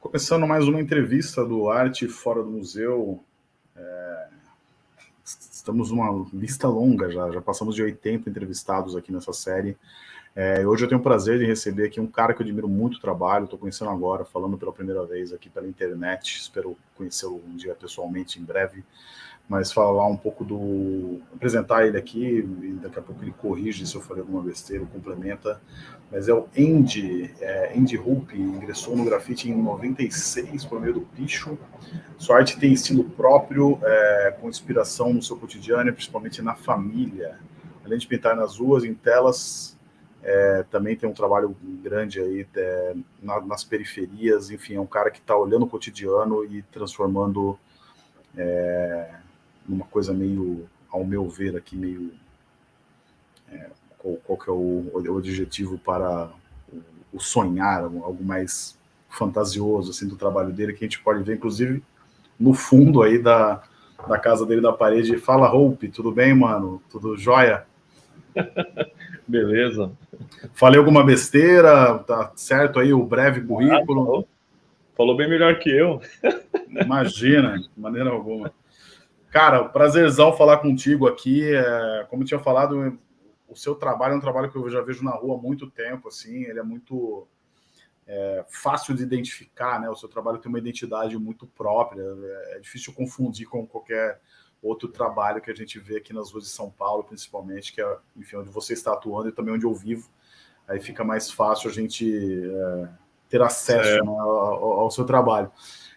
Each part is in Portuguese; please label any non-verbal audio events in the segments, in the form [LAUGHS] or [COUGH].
Começando mais uma entrevista do Arte Fora do Museu. É... Estamos numa lista longa já, já passamos de 80 entrevistados aqui nessa série. É, hoje eu tenho o prazer de receber aqui um cara que eu admiro muito o trabalho, estou conhecendo agora, falando pela primeira vez aqui pela internet, espero conhecê-lo um dia pessoalmente em breve, mas falar um pouco do... apresentar ele aqui, e daqui a pouco ele corrige se eu falei alguma besteira, complementa, mas é o Andy, é, Andy Hoop, ingressou no grafite em 96 por meio do picho, sua arte tem estilo próprio, é, com inspiração no seu cotidiano, principalmente na família, além de pintar nas ruas, em telas, é, também tem um trabalho grande aí é, na, nas periferias, enfim, é um cara que está olhando o cotidiano e transformando é, numa coisa meio, ao meu ver aqui, meio, é, qual, qual, que é o, o objetivo para o, o, sonhar, algo mais fantasioso assim do trabalho dele, que a gente pode ver, inclusive, no fundo aí da, da casa dele, da parede, fala Hope, tudo bem, mano? Tudo jóia? [LAUGHS] Beleza. Falei alguma besteira, tá certo aí o breve currículo? Ah, falou. falou. bem melhor que eu. Imagina, de maneira alguma. Cara, prazerzão falar contigo aqui. É, como eu tinha falado, o seu trabalho é um trabalho que eu já vejo na rua há muito tempo, assim, ele é muito é, fácil de identificar, né? O seu trabalho tem uma identidade muito própria, é, é difícil confundir com qualquer outro trabalho que a gente vê aqui nas ruas de São Paulo, principalmente, que é, enfim, onde você está atuando e também onde eu vivo. Aí fica mais fácil a gente é, ter acesso né, ao, ao, seu trabalho.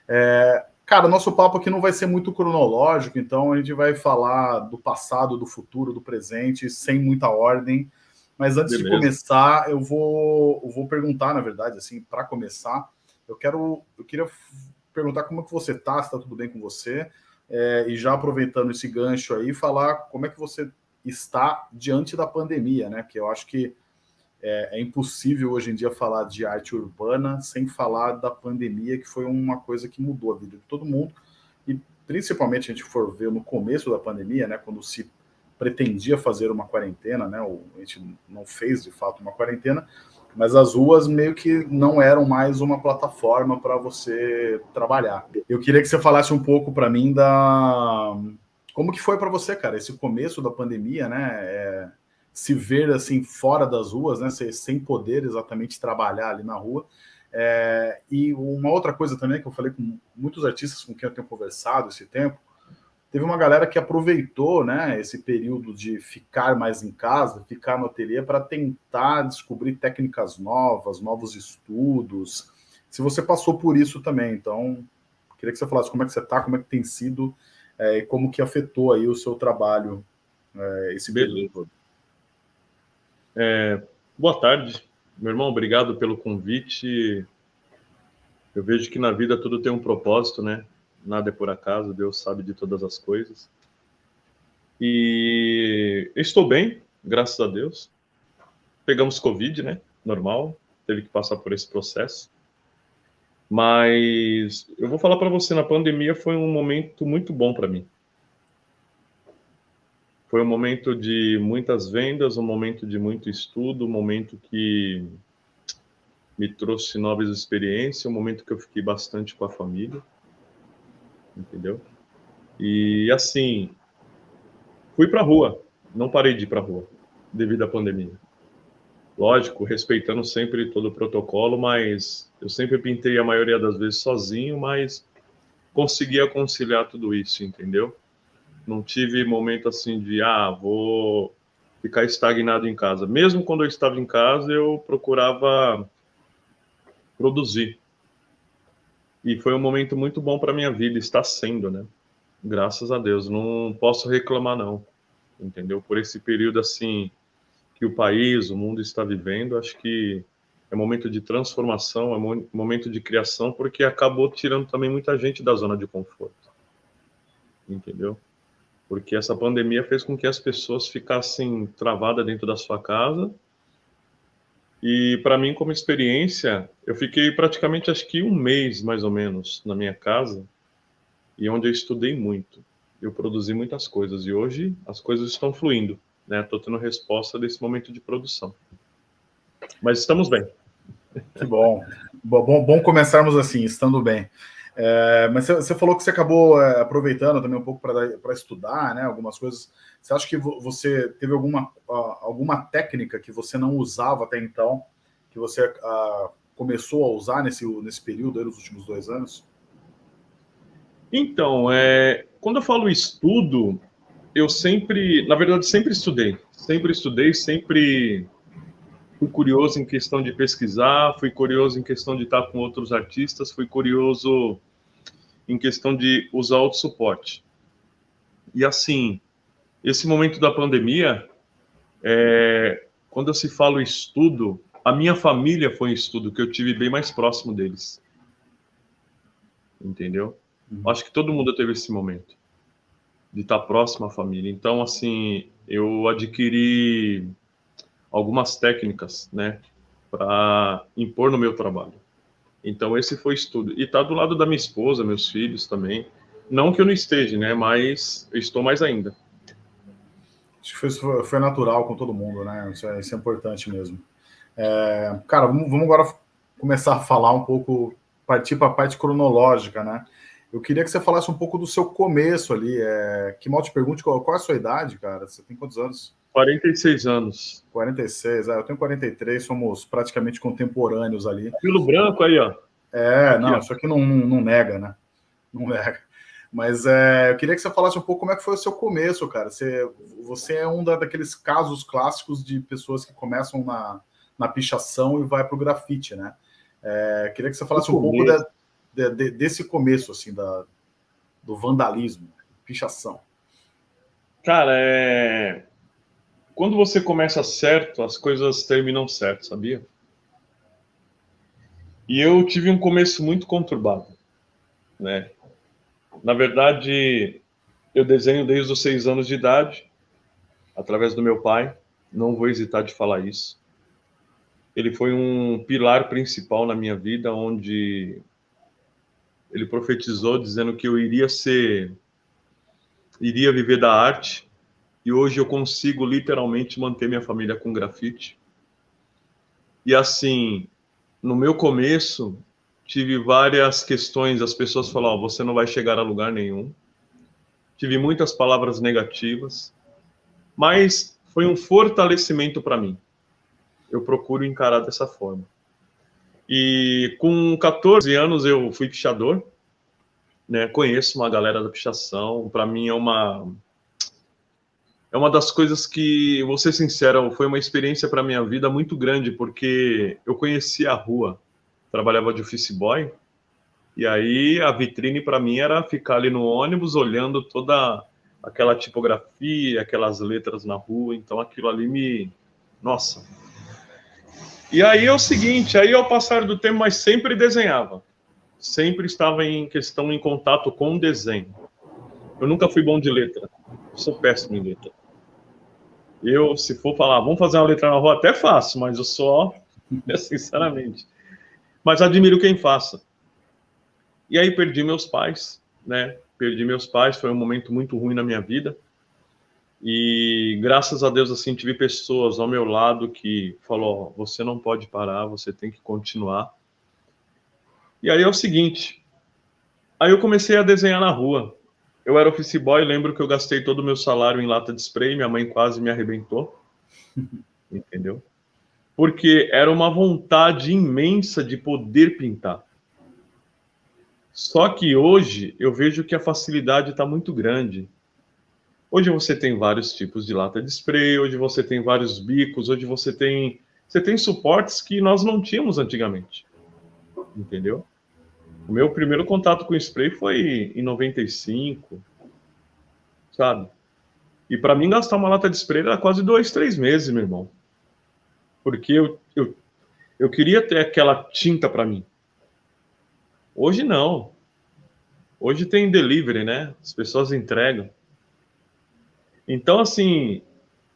É, cara, nosso papo aqui não vai ser muito cronológico, então a gente vai falar do passado, do futuro, do presente, sem muita ordem. Mas antes Beleza. de começar, eu vou, eu vou perguntar, na verdade, assim, para começar, eu quero, eu queria perguntar como é que você está, se está tudo bem com você, é, e já aproveitando esse gancho aí, falar como é que você está diante da pandemia, né? Que eu acho que é, é, impossível hoje em dia falar de arte urbana sem falar da pandemia, que foi uma coisa que mudou a vida de todo mundo. E principalmente a gente for ver no começo da pandemia, né? Quando se pretendia fazer uma quarentena, né? A gente não fez de fato uma quarentena, mas as ruas meio que não eram mais uma plataforma para você trabalhar. Eu queria que você falasse um pouco para mim da como que foi para você, cara, esse começo da pandemia, né? É... se ver assim fora das ruas, né? Sem poder exatamente trabalhar ali na rua. É... e uma outra coisa também que eu falei com muitos artistas com quem eu tenho conversado esse tempo, teve uma galera que aproveitou né, esse período de ficar mais em casa, ficar no ateliê, para tentar descobrir técnicas novas, novos estudos. Se você passou por isso também, então, queria que você falasse como é que você está, como é que tem sido é, e como que afetou aí o seu trabalho é, esse período. É, boa tarde, meu irmão, obrigado pelo convite. Eu vejo que na vida tudo tem um propósito, né? nada é por acaso, Deus sabe de todas as coisas. E estou bem, graças a Deus. Pegamos Covid, né? Normal, teve que passar por esse processo. Mas eu vou falar para você, na pandemia foi um momento muito bom para mim. Foi um momento de muitas vendas, um momento de muito estudo, um momento que me trouxe novas experiências, um momento que eu fiquei bastante com a família entendeu? E assim, fui para a rua, não parei de ir para a rua devido à pandemia. Lógico, respeitando sempre todo o protocolo, mas eu sempre pintei a maioria das vezes sozinho, mas conseguia conciliar tudo isso, entendeu? Não tive momento assim de, ah, vou ficar estagnado em casa. Mesmo quando eu estava em casa, eu procurava produzir, e foi um momento muito bom para minha vida, está sendo, né? Graças a Deus, não posso reclamar não, entendeu? Por esse período assim que o país, o mundo está vivendo, acho que é momento de transformação, é momento de criação, porque acabou tirando também muita gente da zona de conforto, entendeu? Porque essa pandemia fez com que as pessoas ficassem travadas dentro da sua casa e para mim, como experiência, eu fiquei praticamente acho que um mês mais ou menos na minha casa e onde eu estudei muito. Eu produzi muitas coisas e hoje as coisas estão fluindo, né? Estou tendo resposta desse momento de produção. Mas estamos bem. Que bom. bom. Bom começarmos assim, estando bem. É, mas você falou que você acabou é, aproveitando também um pouco para estudar, né? Algumas coisas. Você acha que você teve alguma, alguma técnica que você não usava até então, que você começou a usar nesse, nesse período aí, nos últimos dois anos? Então, é, quando eu falo estudo, eu sempre, na verdade, sempre estudei. Sempre estudei, sempre fui curioso em questão de pesquisar, fui curioso em questão de estar com outros artistas, fui curioso em questão de usar outro suporte. E assim, esse momento da pandemia, é, quando se fala estudo, a minha família foi em estudo, que eu tive bem mais próximo deles. Entendeu? Uhum. Acho que todo mundo teve esse momento de estar próximo à família. Então, assim, eu adquiri algumas técnicas, né, para impor no meu trabalho. Então, esse foi estudo. E tá do lado da minha esposa, meus filhos também. Não que eu não esteja, né, mas eu estou mais ainda. Acho que foi, foi natural com todo mundo, né? Isso é, isso é importante mesmo. É, cara, vamos, agora começar a falar um pouco, partir para a parte cronológica, né? Eu queria que você falasse um pouco do seu começo ali. É... Que mal te pergunte qual, qual é a sua idade, cara? Você tem quantos anos? 46 anos. 46, é, eu tenho 43, somos praticamente contemporâneos ali. Pelo branco aí, ó. É, não, isso aqui não, não, não, nega, né? Não nega. Mas é, eu queria que você falasse um pouco como é que foi o seu começo, cara. Você, você é um da, daqueles casos clássicos de pessoas que começam na, na pichação e vai para o grafite, né? É, queria que você falasse um pouco da, de, de, desse começo, assim, da, do vandalismo, pichação? Cara, é... quando você começa certo, as coisas terminam certo, sabia? E eu tive um começo muito conturbado, né? Na verdade, eu desenho desde os seis anos de idade, através do meu pai. Não vou hesitar de falar isso. Ele foi um pilar principal na minha vida, onde ele profetizou dizendo que eu iria ser, iria viver da arte, e hoje eu consigo literalmente manter minha família com grafite. E assim, no meu começo, tive várias questões, as pessoas falavam, você não vai chegar a lugar nenhum. Tive muitas palavras negativas, mas foi um fortalecimento para mim. Eu procuro encarar dessa forma. E com 14 anos eu fui pichador, né? Conheço uma galera da pichação. Para mim é uma é uma das coisas que, vou ser sincero, foi uma experiência para minha vida muito grande, porque eu conhecia a rua, trabalhava de office boy, e aí a vitrine para mim era ficar ali no ônibus olhando toda aquela tipografia, aquelas letras na rua, então aquilo ali me, nossa, e aí é o seguinte, aí ao passar do tempo, mas sempre desenhava. Sempre estava em questão, em contato com o desenho. Eu nunca fui bom de letra. sou péssimo em letra. Eu, se for falar, vamos fazer uma letra na rua, até faço, mas eu só, [LAUGHS] sinceramente. Mas admiro quem faça. E aí perdi meus pais, né? Perdi meus pais, foi um momento muito ruim na minha vida. E graças a Deus, assim, tive pessoas ao meu lado que falou: você não pode parar, você tem que continuar. E aí é o seguinte: aí eu comecei a desenhar na rua. Eu era office boy, lembro que eu gastei todo o meu salário em lata de spray, minha mãe quase me arrebentou. [LAUGHS] Entendeu? Porque era uma vontade imensa de poder pintar. Só que hoje eu vejo que a facilidade está muito grande. Hoje você tem vários tipos de lata de spray, hoje você tem vários bicos, hoje você tem você tem suportes que nós não tínhamos antigamente. Entendeu? O meu primeiro contato com spray foi em 95, sabe? E para mim gastar uma lata de spray era quase dois, três meses, meu irmão. Porque eu, eu, eu queria ter aquela tinta para mim. Hoje não. Hoje tem delivery, né? As pessoas entregam. Então, assim,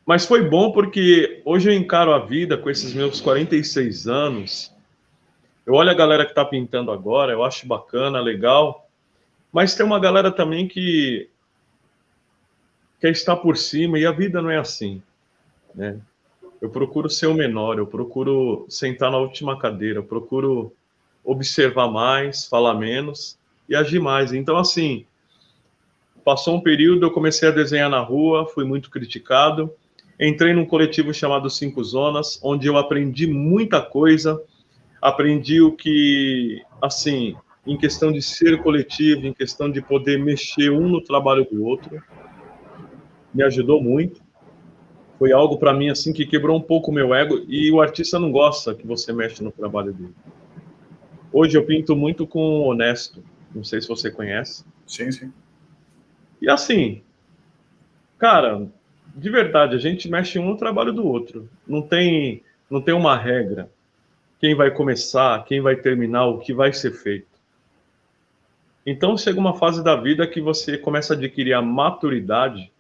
mas foi bom porque hoje eu encaro a vida com esses meus 46 anos. Eu olho a galera que está pintando agora, eu acho bacana, legal. Mas tem uma galera também que quer estar por cima e a vida não é assim, né? Eu procuro ser o menor, eu procuro sentar na última cadeira, eu procuro observar mais, falar menos e agir mais. Então, assim, passou um período, eu comecei a desenhar na rua, fui muito criticado. Entrei num coletivo chamado Cinco Zonas, onde eu aprendi muita coisa. Aprendi o que, assim, em questão de ser coletivo, em questão de poder mexer um no trabalho do outro. Me ajudou muito. Foi algo para mim assim que quebrou um pouco o meu ego e o artista não gosta que você mexe no trabalho dele. Hoje eu pinto muito com Honesto. Não sei se você conhece. Sim, sim. E assim, cara, de verdade, a gente mexe um no trabalho do outro. Não tem, não tem uma regra. Quem vai começar, quem vai terminar, o que vai ser feito. Então chega uma fase da vida que você começa a adquirir a maturidade.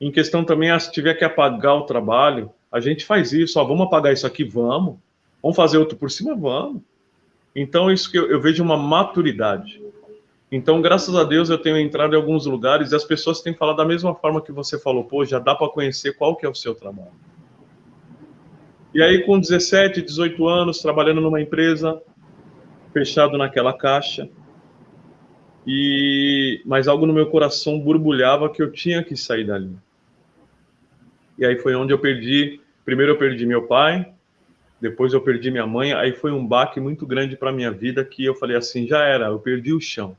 Em questão também, ah, se tiver que apagar o trabalho, a gente faz isso. Ó, vamos apagar isso aqui, vamos. Vamos fazer outro por cima, vamos. Então isso que eu, eu vejo uma maturidade. Então, graças a Deus, eu tenho entrado em alguns lugares e as pessoas têm falado da mesma forma que você falou, pô, já dá para conhecer qual que é o seu trabalho. E aí, com 17, 18 anos, trabalhando numa empresa, fechado naquela caixa, e mas algo no meu coração borbulhava que eu tinha que sair dali. E aí foi onde eu perdi, primeiro eu perdi meu pai, depois eu perdi minha mãe, aí foi um baque muito grande para minha vida que eu falei assim, já era, eu perdi o chão.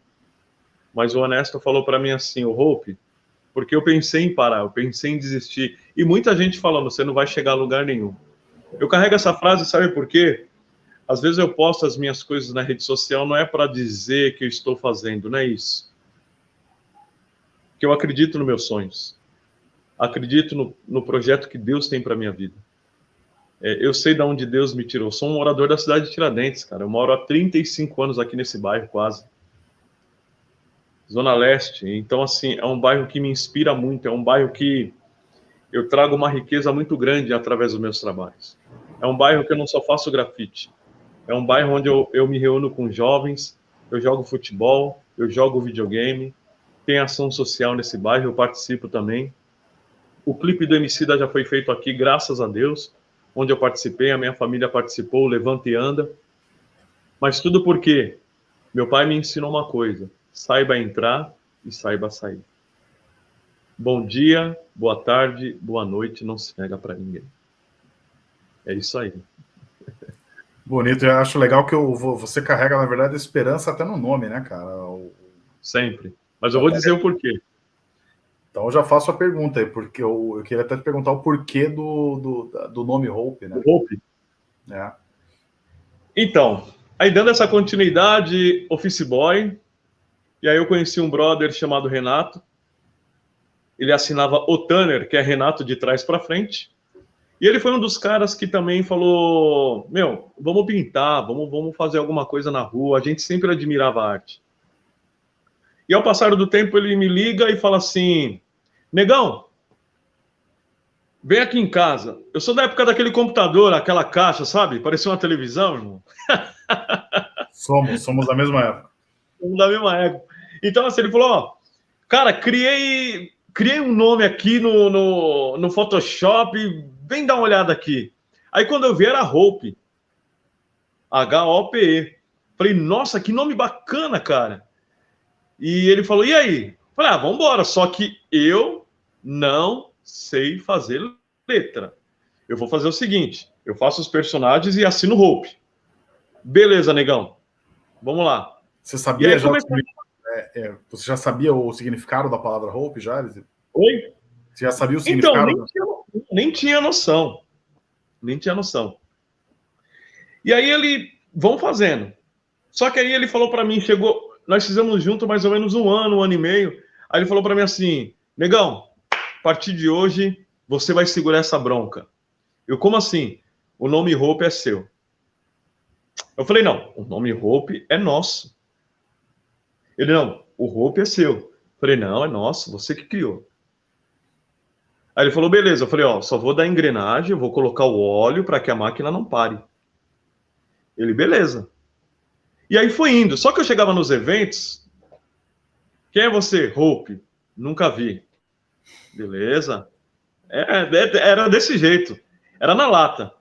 Mas o Honesto falou para mim assim, o Hope, porque eu pensei em parar, eu pensei em desistir. E muita gente falando, você não vai chegar a lugar nenhum. Eu carrego essa frase, sabe por quê? Às vezes eu posto as minhas coisas na rede social, não é para dizer que eu estou fazendo, não é isso. Que eu acredito nos meus sonhos. Acredito no, no projeto que Deus tem para minha vida. É, eu sei de onde Deus me tirou. Sou um morador da cidade de Tiradentes, cara. Eu moro há 35 anos aqui nesse bairro, quase. Zona Leste. Então, assim, é um bairro que me inspira muito, é um bairro que eu trago uma riqueza muito grande através dos meus trabalhos. É um bairro que eu não só faço grafite, é um bairro onde eu, eu me reúno com jovens, eu jogo futebol, eu jogo videogame, tem ação social nesse bairro, eu participo também. O clipe do Emicida já foi feito aqui, graças a Deus, onde eu participei, a minha família participou, Levanta e Anda. Mas tudo porque meu pai me ensinou uma coisa: saiba entrar e saiba sair. Bom dia, boa tarde, boa noite, não se nega para ninguém. É isso aí. [LAUGHS] Bonito, eu acho legal que eu, você carrega, na verdade, esperança até no nome, né, cara? O... Sempre. Mas eu vou dizer o porquê. Então eu já faço a pergunta aí, porque eu, eu queria até te perguntar o porquê do, do, do nome Hope, né? Hope. É. Então, aí dando essa continuidade, Office Boy, e aí eu conheci um brother chamado Renato. Ele assinava o Tanner, que é Renato de trás para frente. E ele foi um dos caras que também falou: Meu, vamos pintar, vamos, vamos fazer alguma coisa na rua. A gente sempre admirava a arte. E ao passar do tempo, ele me liga e fala assim: Negão, vem aqui em casa. Eu sou da época daquele computador, aquela caixa, sabe? Parecia uma televisão, irmão. [LAUGHS] Somos, somos da mesma época. Somos da mesma época. Então, assim, ele falou, ó, cara, criei, criei um nome aqui no, no, no Photoshop, vem dar uma olhada aqui. Aí quando eu vi era Hope, H-O-P-E. Falei, nossa, que nome bacana, cara. E ele falou, e aí? Falei, ah, vamos embora. Só que eu não sei fazer letra. Eu vou fazer o seguinte, eu faço os personagens e assino Hope. Beleza, negão. Vamos lá. Você sabia já comecei... É, é, você já sabia o significado da palavra hope, já? Oi? Você já sabia o então, significado? Então, nem tinha, nem tinha noção. Nem tinha noção. E aí ele, vão fazendo. Só que aí ele falou para mim, chegou, nós fizemos junto mais ou menos um ano, um ano e meio. Aí ele falou para mim assim, negão, a partir de hoje você vai segurar essa bronca. Eu, como assim? O nome Hope é seu. Eu falei, não, o nome Hope é nosso. Ele, não, o roupa é seu. Eu falei, não, é nosso, você que criou. Aí ele falou, beleza. Eu falei, ó, só vou dar engrenagem, vou colocar o óleo para que a máquina não pare. Ele, beleza. E aí foi indo. Só que eu chegava nos eventos. Quem é você? Hope. Nunca vi. Beleza. É, é, era desse jeito. Era na lata.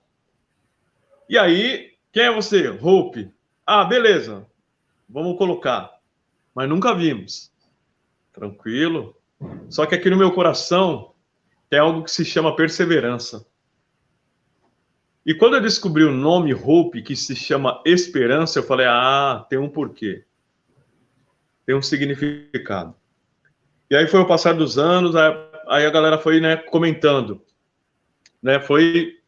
E aí, quem é você? Hope. Ah, beleza. Vamos colocar. Mas nunca vimos. Tranquilo. Só que aqui no meu coração tem algo que se chama perseverança. E quando eu descobri o nome Hope, que se chama esperança, eu falei: ah, tem um porquê. Tem um significado. E aí foi o passar dos anos, aí a galera foi né, comentando. Né, foi.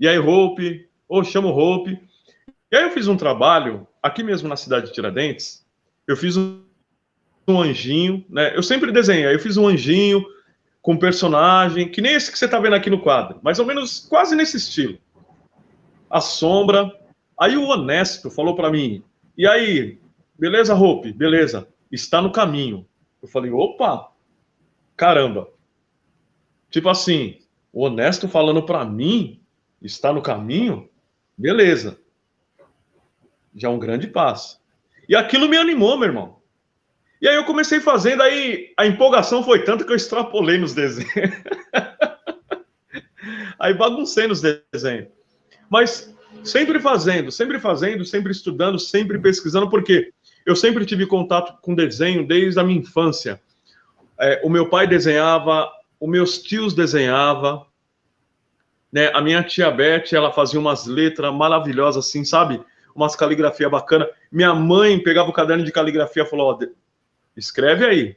E aí, Hope? Ou oh, chamo Hope. E aí eu fiz um trabalho, aqui mesmo na cidade de Tiradentes, eu fiz um, um anjinho, né? Eu sempre desenho, eu fiz um anjinho com personagem, que nem esse que você está vendo aqui no quadro, mais ou menos quase nesse estilo a sombra. Aí o honesto falou para mim: e aí, beleza, Hope? Beleza, está no caminho. Eu falei: opa, caramba. Tipo assim, o honesto falando para mim, está no caminho? Beleza. Já é um grande passo. E aquilo me animou, meu irmão. E aí eu comecei fazendo, aí a empolgação foi tanta que eu extrapolei nos desenhos. [LAUGHS] aí baguncei nos desenhos. Mas sempre fazendo, sempre fazendo, sempre estudando, sempre pesquisando, porque eu sempre tive contato com desenho desde a minha infância. É, o meu pai desenhava, os meus tios desenhavam, né? A minha tia Beth, ela fazia umas letras maravilhosas assim, sabe? Umas caligrafia bacana. Minha mãe pegava o caderno de caligrafia e falou: ó, escreve aí.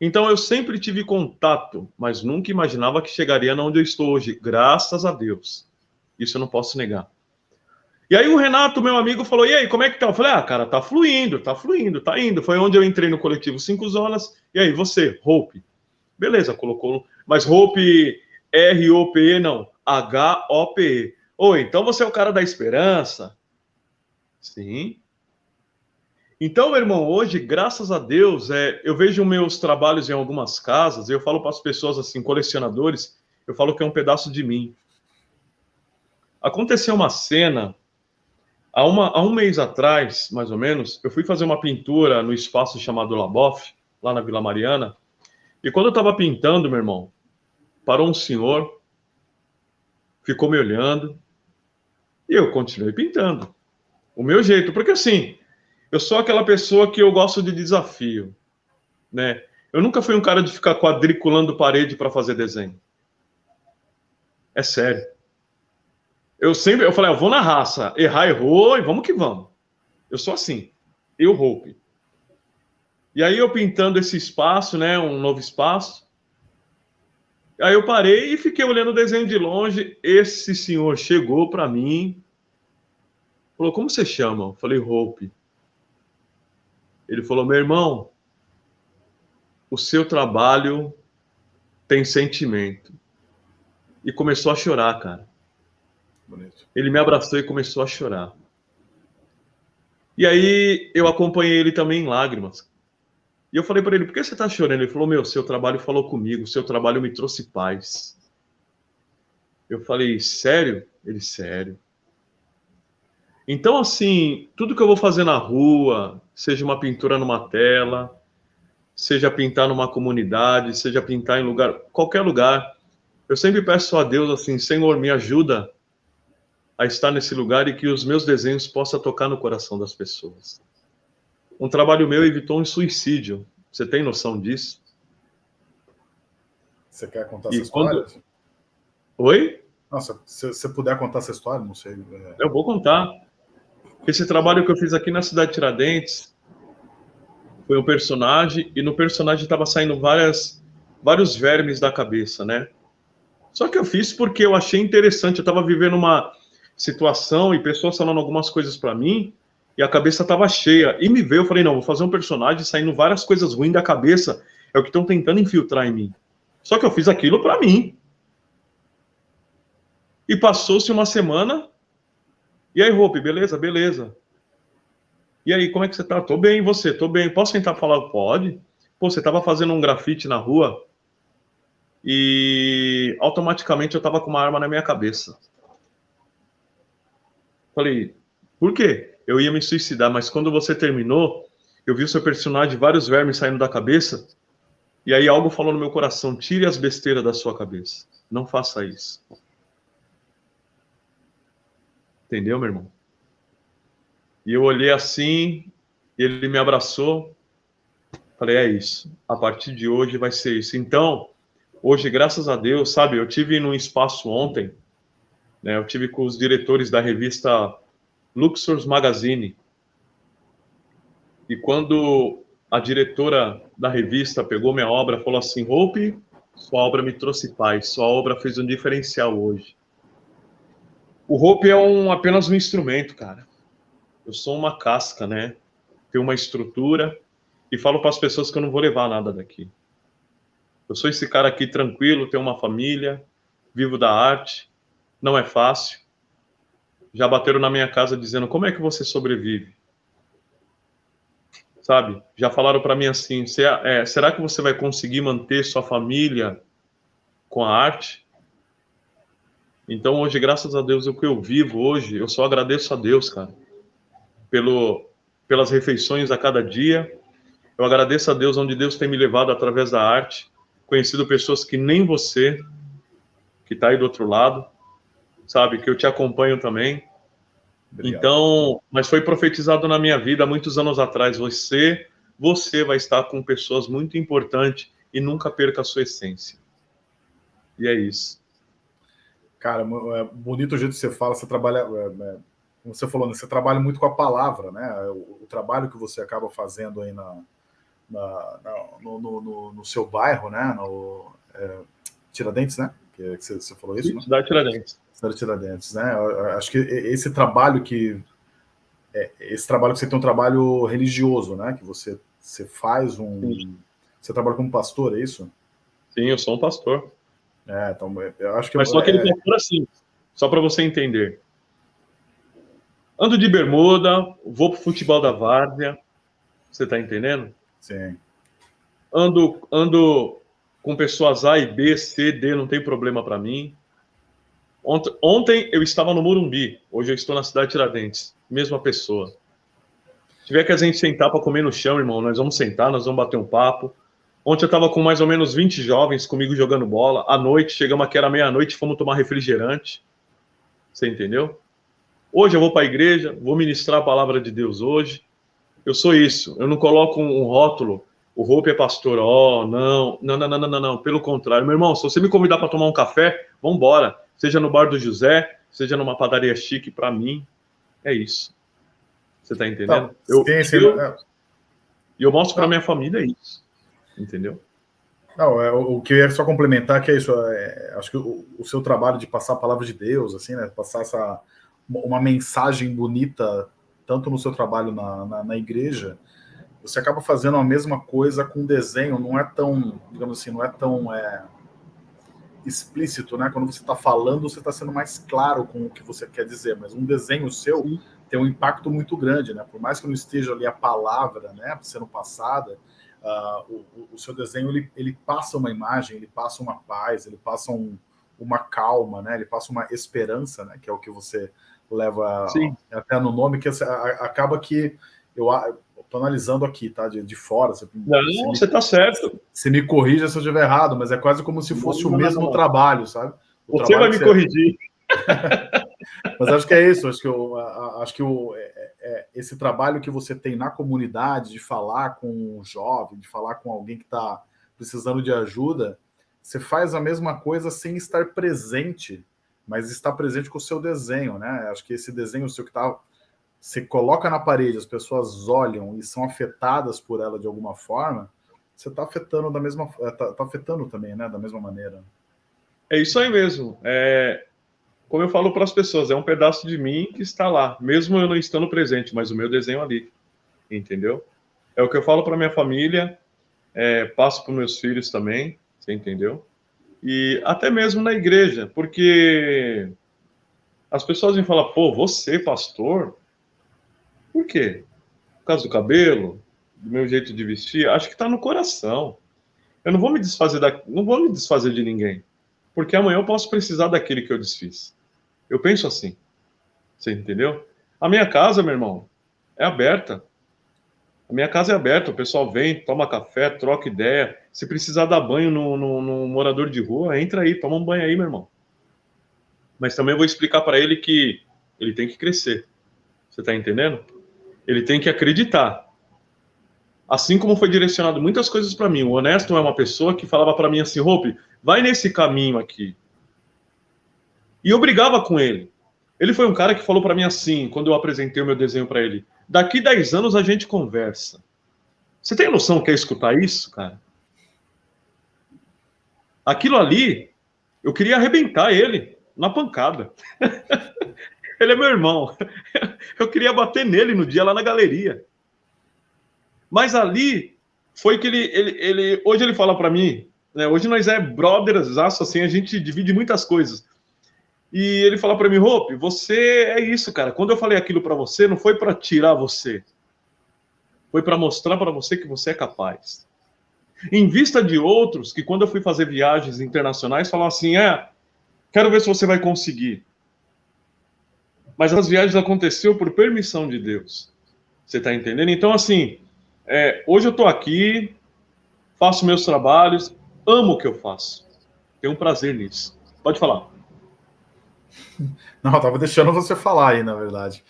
Então eu sempre tive contato, mas nunca imaginava que chegaria onde eu estou hoje, graças a Deus. Isso eu não posso negar. E aí o Renato, meu amigo, falou: "E aí, como é que tá?" Eu falei: "Ah, cara, tá fluindo, tá fluindo, tá indo". Foi onde eu entrei no coletivo Cinco Zonas. E aí, você, Hope. Beleza, colocou, mas Hope R O P E não, H O P E. Oi, então você é o cara da esperança? Sim. Então, meu irmão, hoje, graças a Deus, é, eu vejo meus trabalhos em algumas casas, eu falo para as pessoas assim, colecionadores, eu falo que é um pedaço de mim. Aconteceu uma cena, há, uma, há um mês atrás, mais ou menos, eu fui fazer uma pintura no espaço chamado Laboff, lá na Vila Mariana, e quando eu estava pintando, meu irmão, parou um senhor, ficou me olhando, e eu continuei pintando. O meu jeito, porque assim, eu sou aquela pessoa que eu gosto de desafio, né? Eu nunca fui um cara de ficar quadriculando parede para fazer desenho. É sério. Eu sempre, eu falei, eu vou na raça, errar, errou, e vamos que vamos. Eu sou assim, eu Hope. E aí eu pintando esse espaço, né, um novo espaço. Aí eu parei e fiquei olhando o desenho de longe. Esse senhor chegou para mim, falou: "Como você chama?" Eu falei: "Hope". Ele falou: "Meu irmão, o seu trabalho tem sentimento". E começou a chorar, cara. Bonito. Ele me abraçou e começou a chorar. E aí eu acompanhei ele também em lágrimas. E eu falei para ele: por que você está chorando? Ele falou: meu, seu trabalho falou comigo, seu trabalho me trouxe paz. Eu falei: sério? Ele: sério. Então, assim, tudo que eu vou fazer na rua, seja uma pintura numa tela, seja pintar numa comunidade, seja pintar em lugar, qualquer lugar, eu sempre peço a Deus assim, Senhor, me ajuda a estar nesse lugar e que os meus desenhos possam tocar no coração das pessoas. Um trabalho meu evitou um suicídio. Você tem noção disso? Você quer contar e essa quando... história? Oi? Nossa, se você puder contar essa história, não sei. É... Eu vou contar. Esse trabalho que eu fiz aqui na cidade de Tiradentes foi um personagem e no personagem estava saindo várias vários vermes da cabeça, né? Só que eu fiz porque eu achei interessante. Eu estava vivendo uma situação e pessoas falando algumas coisas para mim e a cabeça tava cheia. E me veio, eu falei, não, vou fazer um personagem saindo várias coisas ruins da cabeça. É o que estão tentando infiltrar em mim. Só que eu fiz aquilo para mim. E passou-se uma semana. E aí, Hope, beleza? Beleza. E aí, como é que você tá? Tô bem, você? Tô bem. Posso tentar falar? Pode. Pô, você tava fazendo um grafite na rua e automaticamente eu tava com uma arma na minha cabeça. Falei, por quê? Eu ia me suicidar, mas quando você terminou, eu vi o seu personagem, vários vermes saindo da cabeça, e aí algo falou no meu coração: tire as besteiras da sua cabeça. Não faça isso. Entendeu, meu irmão? E eu olhei assim, ele me abraçou, falei, é isso. A partir de hoje vai ser isso. Então, hoje, graças a Deus, sabe, eu tive num espaço ontem, né, eu tive com os diretores da revista Luxors Magazine. E quando a diretora da revista pegou minha obra, falou assim: Hope, sua obra me trouxe paz, sua obra fez um diferencial hoje. O Hope é um, apenas um instrumento, cara. Eu sou uma casca, né? Tenho uma estrutura e falo para as pessoas que eu não vou levar nada daqui. Eu sou esse cara aqui tranquilo, tenho uma família, vivo da arte, não é fácil. Já bateram na minha casa dizendo: como é que você sobrevive? Sabe? Já falaram para mim assim: é, será que você vai conseguir manter sua família com a arte? Então, hoje, graças a Deus, o que eu vivo hoje, eu só agradeço a Deus, cara, pelo, pelas refeições a cada dia. Eu agradeço a Deus onde Deus tem me levado através da arte, conhecido pessoas que nem você, que está aí do outro lado, sabe, que eu te acompanho também. Obrigado. Então, mas foi profetizado na minha vida muitos anos atrás. Você, você vai estar com pessoas muito importantes e nunca perca a sua essência. E é isso. Cara, é bonito o jeito que você fala. Você trabalha, é, é, como você falou, né? você trabalha muito com a palavra, né? O, o trabalho que você acaba fazendo aí na, na, na no, no, no, seu bairro, né? No é, Tiradentes, né? Que, que você, você, falou isso, Cidade né? Tiradentes da Tiradentes, né? Acho que esse trabalho que é, esse trabalho que você tem um trabalho religioso, né? Que você você faz um Sim. você trabalha como pastor, é isso? Sim, eu sou um pastor. É, então eu acho que mas só aquele é... pastor assim, só para você entender. Ando de bermuda, vou pro futebol da várzea, você tá entendendo? Sim. Ando ando com pessoas A e B, C, D, não tem problema para mim. Ontem, ontem eu estava no Morumbi, hoje eu estou na cidade de Tiradentes. Mesma pessoa. Se tiver que a gente sentar para comer no chão, irmão, nós vamos sentar, nós vamos bater um papo. Ontem eu estava com mais ou menos 20 jovens comigo jogando bola. À noite, chegamos aqui, era meia-noite, fomos tomar refrigerante. Você entendeu? Hoje eu vou para a igreja, vou ministrar a palavra de Deus hoje. Eu sou isso. Eu não coloco um rótulo. O Hope é pastor. Oh, não. Não, não, não, não, não. Pelo contrário. Meu irmão, se você me convidar para tomar um café, vamos embora seja no bar do José, seja numa padaria chique, para mim, é isso. Você tá entendendo? Tá, eu, sim, eu, é. E eu mostro para minha família isso. Entendeu? Não, é, o, que eu ia só complementar que é isso. É, acho que o, o, seu trabalho de passar a palavra de Deus, assim, né? Passar essa uma mensagem bonita, tanto no seu trabalho na, na, na igreja, você acaba fazendo a mesma coisa com desenho. Não é tão, digamos assim, não é tão é, explícito, né? Quando você está falando, você está sendo mais claro com o que você quer dizer, mas um desenho seu tem um impacto muito grande, né? Por mais que não esteja ali a palavra, né, sendo passada, uh, o, o, seu desenho ele, ele passa uma imagem, ele passa uma paz, ele passa um, uma calma, né? Ele passa uma esperança, né? Que é o que você leva Sim. até no nome, que acaba que eu Estou analisando aqui, tá? De, de fora. Você, não, você está certo. Você me corrija se eu estiver errado, mas é quase como se fosse não, o mesmo não, trabalho, sabe? O você vai me você... corrigir. [LAUGHS] mas acho que é isso. Acho que, eu, acho que o, é, é, esse trabalho que você tem na comunidade de falar com um jovem, de falar com alguém que está precisando de ajuda, você faz a mesma coisa sem estar presente, mas está presente com o seu desenho, né? Acho que esse desenho seu que está você coloca na parede, as pessoas olham e são afetadas por ela de alguma forma, você está afetando da mesma está tá afetando também, né? Da mesma maneira. É isso aí mesmo. É, como eu falo para as pessoas, é um pedaço de mim que está lá, mesmo eu não estando presente, mas o meu desenho ali, entendeu? É o que eu falo para minha família, é, passo para meus filhos também, você entendeu? E até mesmo na igreja, porque as pessoas me falam, pô, você, pastor, por quê? Por causa do cabelo, do meu jeito de vestir, acho que está no coração. Eu não vou me desfazer da, não vou me desfazer de ninguém, porque amanhã eu posso precisar daquele que eu desfiz. Eu penso assim. Você entendeu? A minha casa, meu irmão, é aberta. A minha casa é aberta, o pessoal vem, toma café, troca ideia. Se precisar dar banho no, no, no morador de rua, entra aí, toma um banho aí, meu irmão. Mas também vou explicar para ele que Ele tem que crescer. Você está entendendo? Ele tem que acreditar. Assim como foi direcionado muitas coisas para mim. O honesto é uma pessoa que falava para mim assim: Hope, vai nesse caminho aqui. E eu brigava com ele. Ele foi um cara que falou para mim assim, quando eu apresentei o meu desenho para ele: daqui 10 anos a gente conversa. Você tem noção que é escutar isso, cara? Aquilo ali, eu queria arrebentar ele na pancada. [LAUGHS] ele é meu irmão. [LAUGHS] Eu queria bater nele no dia lá na galeria. Mas ali foi que ele, ele, ele hoje ele fala para mim, né? Hoje nós é brothers, assim, a gente divide muitas coisas. E ele fala para mim, Hope, você é isso, cara. Quando eu falei aquilo para você, não foi para tirar você. Foi para mostrar para você que você é capaz. Em vista de outros que, quando eu fui fazer viagens internacionais, falam assim: é, quero ver se você vai conseguir. Mas as viagens aconteceu por permissão de Deus. Você está entendendo? Então, assim, é, hoje eu estou aqui, faço meus trabalhos, amo o que eu faço. Tenho um prazer nisso. Pode falar. [LAUGHS] Não, estava deixando você falar aí, na verdade.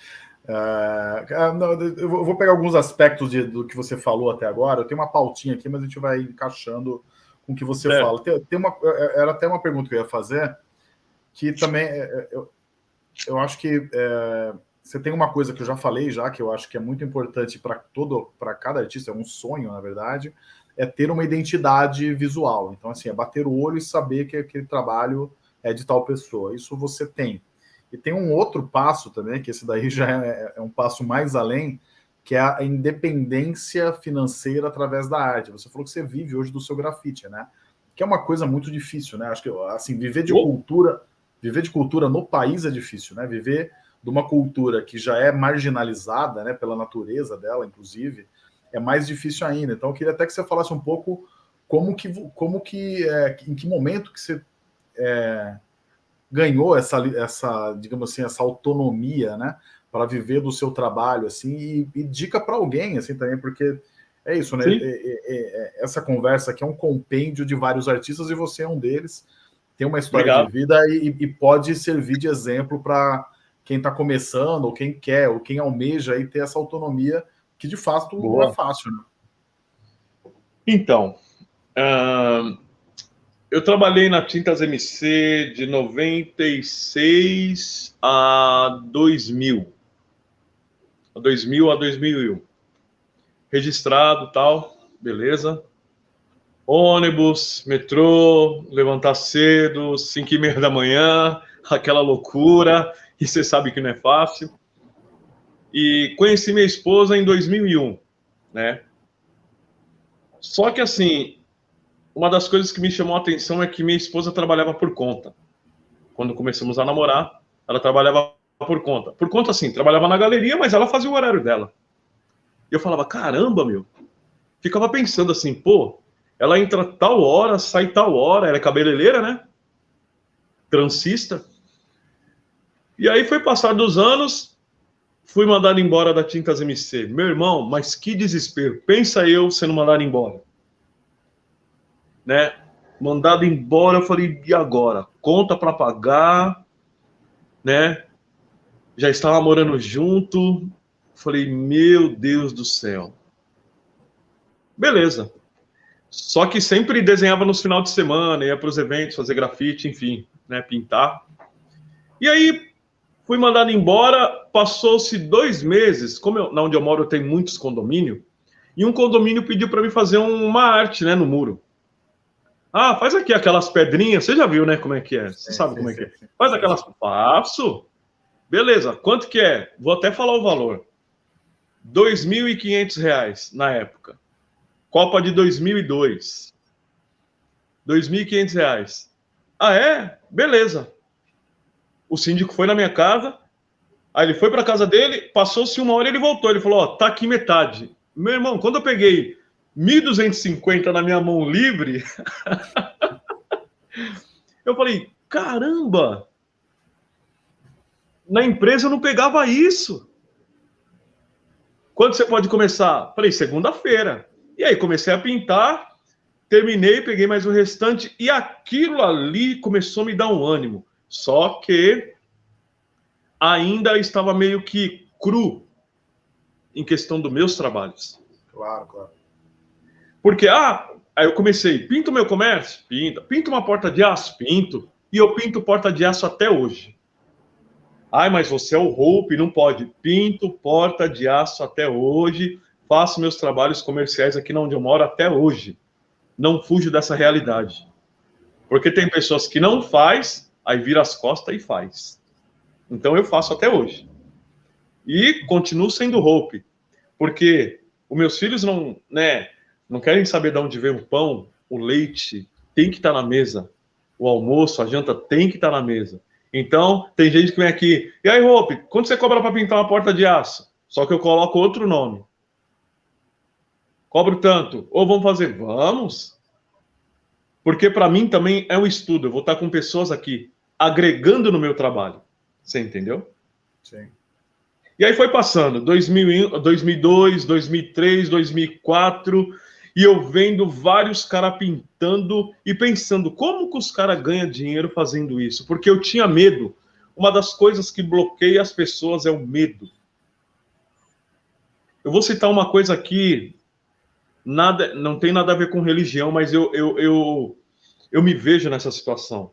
Uh, eu vou pegar alguns aspectos de, do que você falou até agora. Eu tenho uma pautinha aqui, mas a gente vai encaixando com o que você é. fala. Tem, tem, uma, era até uma pergunta que eu ia fazer, que também eu, eu acho que é, você tem uma coisa que eu já falei já, que eu acho que é muito importante para todo, para cada artista, é um sonho, na verdade, é ter uma identidade visual. Então, assim, é bater o olho e saber que aquele trabalho é de tal pessoa. Isso você tem. E tem um outro passo também, que esse daí já é, é um passo mais além, que é a independência financeira através da arte. Você falou que você vive hoje do seu grafite, né? Que é uma coisa muito difícil, né? Acho que assim, viver de cultura, viver de cultura no país é difícil, né? Viver de uma cultura que já é marginalizada, né, pela natureza dela, inclusive, é mais difícil ainda. Então, eu queria até que você falasse um pouco como que, como que, é, em que momento que você é, ganhou essa, essa, digamos assim, essa autonomia, né, para viver do seu trabalho, assim, e, e dica para alguém, assim, também, porque é isso, né? É, é, é, essa conversa aqui é um compêndio de vários artistas e você é um deles. Tem uma história de vida e, e, pode servir de exemplo para quem está começando, ou quem quer, ou quem almeja aí ter essa autonomia, que de fato Boa. não é fácil, né? Então, uh, eu trabalhei na Tintas MC de 96 a 2000. A 2000 a 2001. Registrado tal, beleza. Ônibus, metrô, levantar cedo, 5 e meia da manhã, aquela loucura, e você sabe que não é fácil. E conheci minha esposa em 2001, né? Só que assim, uma das coisas que me chamou a atenção é que minha esposa trabalhava por conta. Quando começamos a namorar, ela trabalhava por conta. Por conta, assim, trabalhava na galeria, mas ela fazia o horário dela. E eu falava, caramba, meu. Ficava pensando assim, pô, ela entra tal hora, sai tal hora, ela é cabeleireira, né? Transista. E aí foi passar dos anos, fui mandado embora da Tintas MC. Meu irmão, mas que desespero. Pensa eu sendo mandado embora né? Mandado embora, eu falei, e agora? Conta para pagar, né? Já estava morando junto. Falei, meu Deus do céu. Beleza. Só que sempre desenhava nos final de semana, ia para os eventos, fazer grafite, enfim, né, pintar. E aí fui mandado embora, passou-se dois meses, como eu, na onde eu moro tem muitos condomínios, e um condomínio pediu para mim fazer uma arte, né, no muro. Ah, faz aqui aquelas pedrinhas. Você já viu, né? Como é que é? Você sabe como é que é. Faz aquelas. Faço. Beleza. Quanto que é? Vou até falar o valor. R$ 2.500 na época. Copa de 2002. R$ 2.500. Ah, é? Beleza. O síndico foi na minha casa. Aí ele foi para casa dele, passou-se uma hora e ele voltou. Ele falou: Ó, tá aqui metade. Meu irmão, quando eu peguei 1.250 na minha mão livre. [LAUGHS] eu falei, caramba! Na empresa eu não pegava isso. Quando você pode começar? Falei, segunda-feira. E aí comecei a pintar, terminei, peguei mais o restante e aquilo ali começou a me dar um ânimo. Só que ainda estava meio que cru em questão dos meus trabalhos. Claro, claro. Porque, ah, aí eu comecei, pinto meu comércio? Pinta. Pinto uma porta de aço? Pinto. E eu pinto porta de aço até hoje. Ai, mas você é o Hope, não pode. Pinto porta de aço até hoje, faço meus trabalhos comerciais aqui onde eu moro até hoje. Não fujo dessa realidade. Porque tem pessoas que não faz, aí vira as costas e faz. Então eu faço até hoje. E continuo sendo Hope. Porque os meus filhos não, né, não querem saber de onde vem o pão, o leite, tem que estar na mesa. O almoço, a janta tem que estar na mesa. Então, tem gente que vem aqui, e aí, Hope, quanto você cobra para pintar uma porta de aço? Só que eu coloco outro nome. Cobro tanto. Ou vamos fazer? Vamos. Porque para mim também é um estudo. Eu vou estar com pessoas aqui agregando no meu trabalho. Você entendeu? Sim. E aí foi passando, 2000, 2002, 2003, 2004, e eu vendo vários caras pintando e pensando como que os caras ganham dinheiro fazendo isso, porque eu tinha medo. Uma das coisas que bloqueia as pessoas é o medo. Eu vou citar uma coisa aqui, nada, não tem nada a ver com religião, mas eu, eu, eu, eu me vejo nessa situação.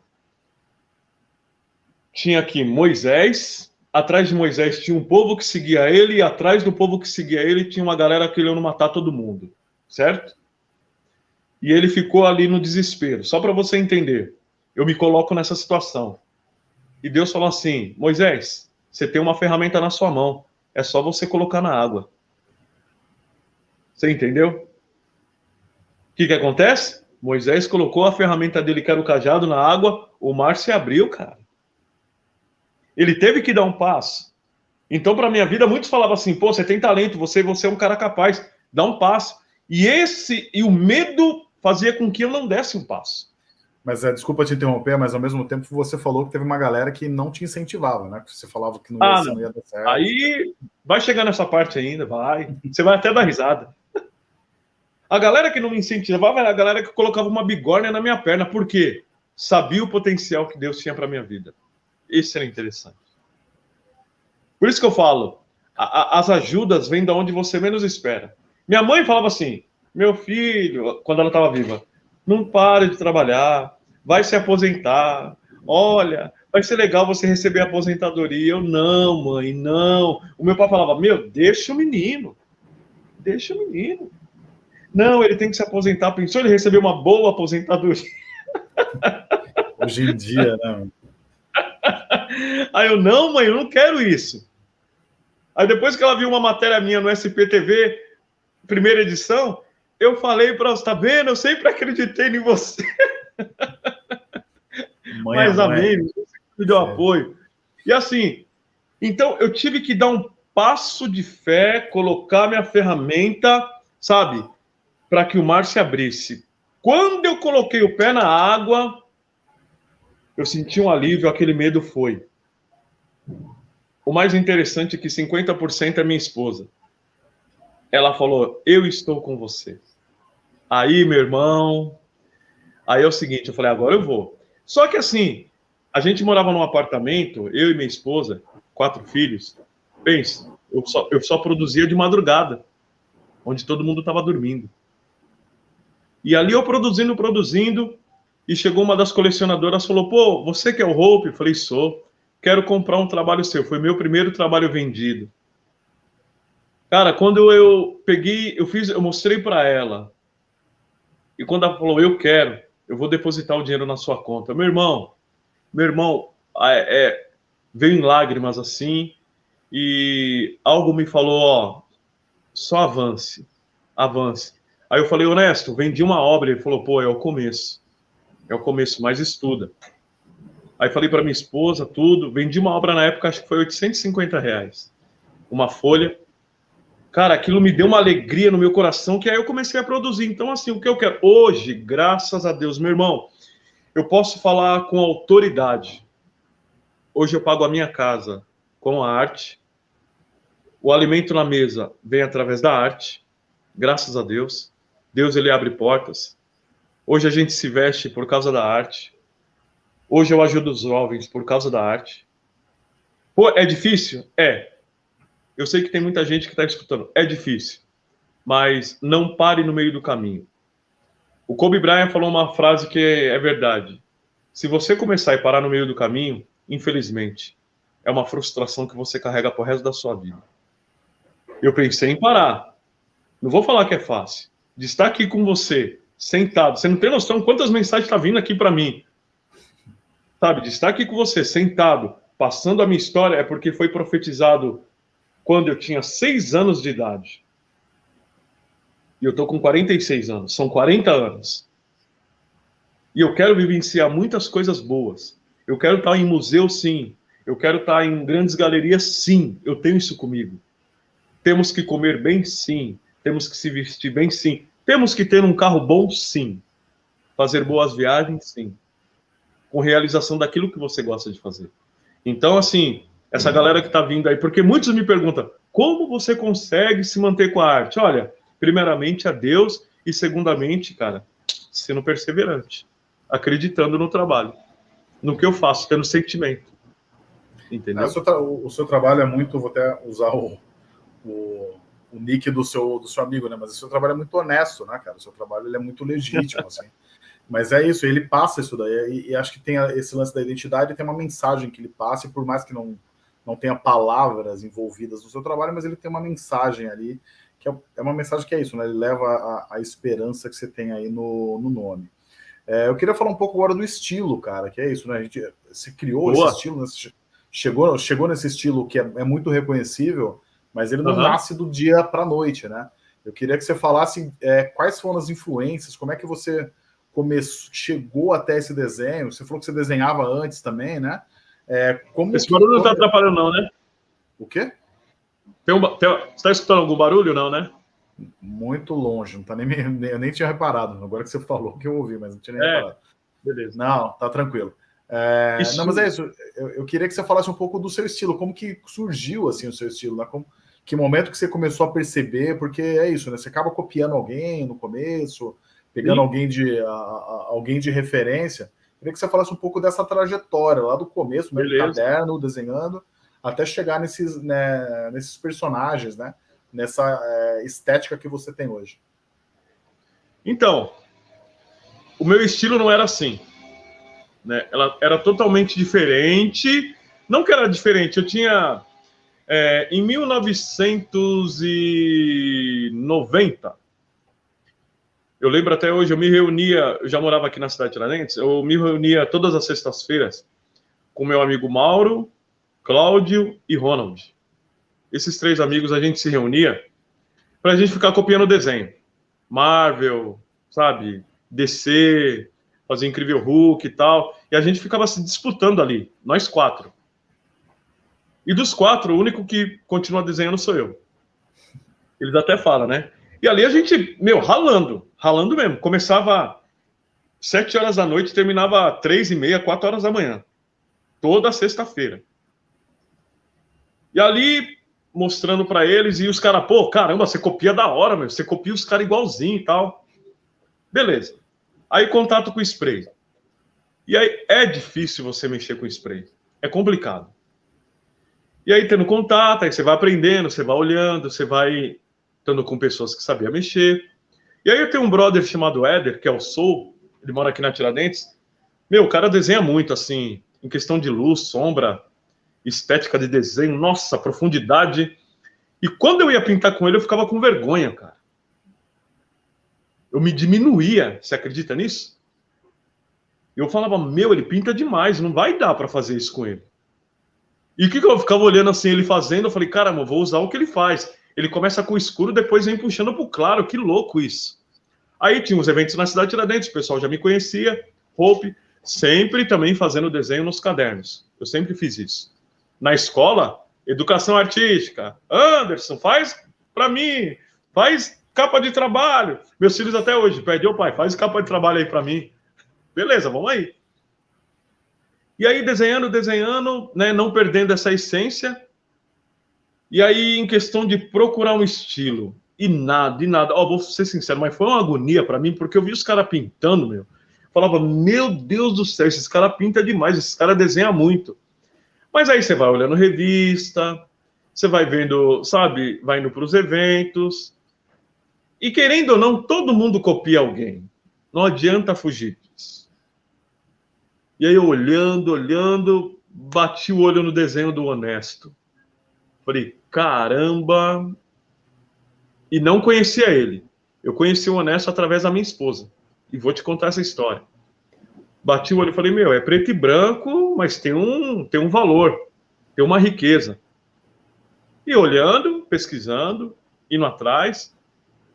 Tinha aqui Moisés, atrás de Moisés tinha um povo que seguia ele, e atrás do povo que seguia ele tinha uma galera querendo matar todo mundo certo? E ele ficou ali no desespero. Só para você entender, eu me coloco nessa situação. E Deus falou assim: Moisés, você tem uma ferramenta na sua mão, é só você colocar na água. Você entendeu? O que, que acontece? Moisés colocou a ferramenta dele, que era o cajado, na água, o mar se abriu, cara. Ele teve que dar um passo. Então, para minha vida, muitos falavam assim: pô, você tem talento, você, você é um cara capaz, dá um passo. E esse e o medo fazia com que eu não desse um passo. Mas é, desculpa te interromper, mas ao mesmo tempo você falou que teve uma galera que não te incentivava, né? Você falava que não ia, ah, não. não ia dar certo. Aí vai chegar nessa parte ainda, vai. Você vai até dar risada. A galera que não me incentivava era a galera que colocava uma bigorna na minha perna, por quê? Sabia o potencial que Deus tinha para minha vida. Isso era interessante. Por isso que eu falo, a, a, as ajudas vêm da onde você menos espera. Minha mãe falava assim: meu filho, quando ela estava viva, não pare de trabalhar, vai se aposentar. Olha, vai ser legal você receber a aposentadoria. Eu, não, mãe, não. O meu pai falava: meu, deixa o menino, deixa o menino. Não, ele tem que se aposentar. Pensou ele receber uma boa aposentadoria? [LAUGHS] Hoje em dia, né? Aí eu, não, mãe, eu não quero isso. Aí depois que ela viu uma matéria minha no SPTV, primeira edição, eu falei para você, tá vendo? Eu sempre acreditei em você. [LAUGHS] Mãe, Mas amém, me deu apoio. E assim, então eu tive que dar um passo de fé, colocar minha ferramenta, sabe, para que o mar se abrisse. Quando eu coloquei o pé na água, eu senti um alívio, aquele medo foi. O mais interessante é que 50% é minha esposa ela falou: Eu estou com você. Aí, meu irmão. Aí é o seguinte: eu falei, agora eu vou. Só que assim, a gente morava num apartamento, eu e minha esposa, quatro filhos. Pensa, eu só, eu só produzia de madrugada, onde todo mundo estava dormindo. E ali eu produzindo, produzindo, e chegou uma das colecionadoras falou: Pô, você que é o Hope? Eu falei: Sou. Quero comprar um trabalho seu. Foi meu primeiro trabalho vendido. Cara, quando eu peguei, eu fiz, eu mostrei para ela. E quando ela falou, eu quero, eu vou depositar o dinheiro na sua conta. Meu irmão, meu irmão, é, é, veio em lágrimas assim, e algo me falou, ó, só avance, avance. Aí eu falei, honesto, vendi uma obra. Ele falou, pô, é o começo. É o começo, mas estuda. Aí falei para minha esposa, tudo. Vendi uma obra na época, acho que foi 850 reais. Uma folha. Cara, aquilo me deu uma alegria no meu coração que aí eu comecei a produzir. Então, assim, o que eu quero hoje, graças a Deus, meu irmão, eu posso falar com autoridade. Hoje eu pago a minha casa com a arte. O alimento na mesa vem através da arte. Graças a Deus. Deus ele abre portas. Hoje a gente se veste por causa da arte. Hoje eu ajudo os jovens por causa da arte. Pô, é difícil? É. Eu sei que tem muita gente que está escutando. É difícil. Mas não pare no meio do caminho. O Kobe Bryant falou uma frase que é verdade. Se você começar e parar no meio do caminho, infelizmente, é uma frustração que você carrega pro resto da sua vida. Eu pensei em parar. Não vou falar que é fácil. De estar aqui com você, sentado. Você não tem noção quantas mensagens estão tá vindo aqui para mim. Sabe, de estar aqui com você, sentado, passando a minha história, é porque foi profetizado quando eu tinha seis anos de idade. E eu tô com 46 anos. São 40 anos. E eu quero vivenciar muitas coisas boas. Eu quero estar em museu, sim. Eu quero estar em grandes galerias, sim. Eu tenho isso comigo. Temos que comer bem, sim. Temos que se vestir bem, sim. Temos que ter um carro bom, sim. Fazer boas viagens, sim. Com realização daquilo que você gosta de fazer. Então, assim, essa galera que está vindo aí, porque muitos me perguntam, como você consegue se manter com a arte? Olha, primeiramente a Deus e segundamente, cara, sendo perseverante, acreditando no trabalho, no que eu faço, tendo sentimento. Entendeu? É, o, seu o, seu trabalho é muito, vou até usar o, o, o, nick do seu, do seu amigo, né? Mas o seu trabalho é muito honesto, né, cara? O seu trabalho ele é muito legítimo, assim. [LAUGHS] Mas é isso, ele passa isso daí, e, e, acho que tem esse lance da identidade, tem uma mensagem que ele passa, e por mais que não, não tenha palavras envolvidas no seu trabalho, mas ele tem uma mensagem ali, que é, é uma mensagem que é isso, né? Ele leva a, a esperança que você tem aí no, no nome. É, eu queria falar um pouco agora do estilo, cara, que é isso, né? A gente se criou Boa. esse estilo, né? chegou, chegou nesse estilo que é, é muito reconhecível, mas ele não uhum. nasce do dia para a noite, né? Eu queria que você falasse é, quais foram as influências, como é que você começou, chegou até esse desenho. Você falou que você desenhava antes também, né? É, como esse barulho não está atrapalhando, não, né? O quê? Tem um, tem, você está escutando algum barulho, não, né? Muito longe, não tá nem, eu nem tinha reparado. Agora que você falou que eu ouvi, mas não tinha nem é, reparado. Beleza. Não, tá tranquilo. É, não, mas é isso. Eu, eu, queria que você falasse um pouco do seu estilo, como que surgiu assim o seu estilo, né? Como, que momento que você começou a perceber, porque é isso, né? Você acaba copiando alguém no começo, pegando alguém de a, a, alguém de referência. Queria que você falasse um pouco dessa trajetória, lá do começo, no caderno, desenhando, até chegar nesses, né, nesses personagens, né? Nessa é, estética que você tem hoje. Então, o meu estilo não era assim. Né? Ela era totalmente diferente. Não que era diferente, eu tinha. É, em 1990, eu lembro até hoje, eu me reunia, eu já morava aqui na cidade de Tiradentes, eu me reunia todas as sextas-feiras com meu amigo Mauro, Cláudio e Ronald. Esses três amigos a gente se reunia para a gente ficar copiando desenho. Marvel, sabe? DC, fazer Incrível Hulk e tal. E a gente ficava se disputando ali, nós quatro. E dos quatro, o único que continua desenhando sou eu. Eles até falam, né? E ali a gente, meu, ralando, ralando mesmo. Começava sete horas da noite, terminava três e meia, quatro horas da manhã. Toda sexta-feira. E ali, mostrando para eles, e os caras, pô, caramba, você copia da hora, meu. Você copia os caras igualzinho e tal. Beleza. Aí contato com spray. E aí é difícil você mexer com spray. É complicado. E aí tendo contato, aí você vai aprendendo, você vai olhando, você vai estando com pessoas que sabiam mexer. E aí eu tenho um brother chamado Éder, que é o Soul, ele mora aqui na Tiradentes. Meu, o cara desenha muito, assim, em questão de luz, sombra, estética de desenho, nossa, profundidade. E quando eu ia pintar com ele, eu ficava com vergonha, cara eu me diminuía. Você acredita nisso? Eu falava, meu, ele pinta demais, não vai dar para fazer isso com ele. E o que, que eu ficava olhando assim, ele fazendo? Eu falei, caramba, vou usar o que ele faz. Ele começa com o escuro, depois vem puxando pro claro, que louco isso. Aí tinha uns eventos na cidade de Tiradentes, o pessoal já me conhecia, Hope, sempre também fazendo desenho nos cadernos. Eu sempre fiz isso. Na escola, educação artística. Anderson, faz para mim, faz capa de trabalho. Meus filhos até hoje pedem, ô pai, faz capa de trabalho aí para mim. Beleza, vamos aí. E aí, desenhando, desenhando, né, não perdendo essa essência. E aí, em questão de procurar um estilo, e nada, e nada. Ó, vou ser sincero, mas foi uma agonia para mim, porque eu vi os caras pintando, meu. Falava, meu Deus do céu, esses caras pintam demais, esses caras desenham muito. Mas aí você vai olhando revista, você vai vendo, sabe, vai indo para os eventos. E querendo ou não, todo mundo copia alguém. Não adianta fugir disso. E aí, olhando, olhando, bati o olho no desenho do Honesto. Falei, caramba! E não conhecia ele. Eu conheci o Honesto através da minha esposa. E vou te contar essa história. Bati o olho e falei, meu, é preto e branco, mas tem um, tem um valor, tem uma riqueza. E olhando, pesquisando, indo atrás.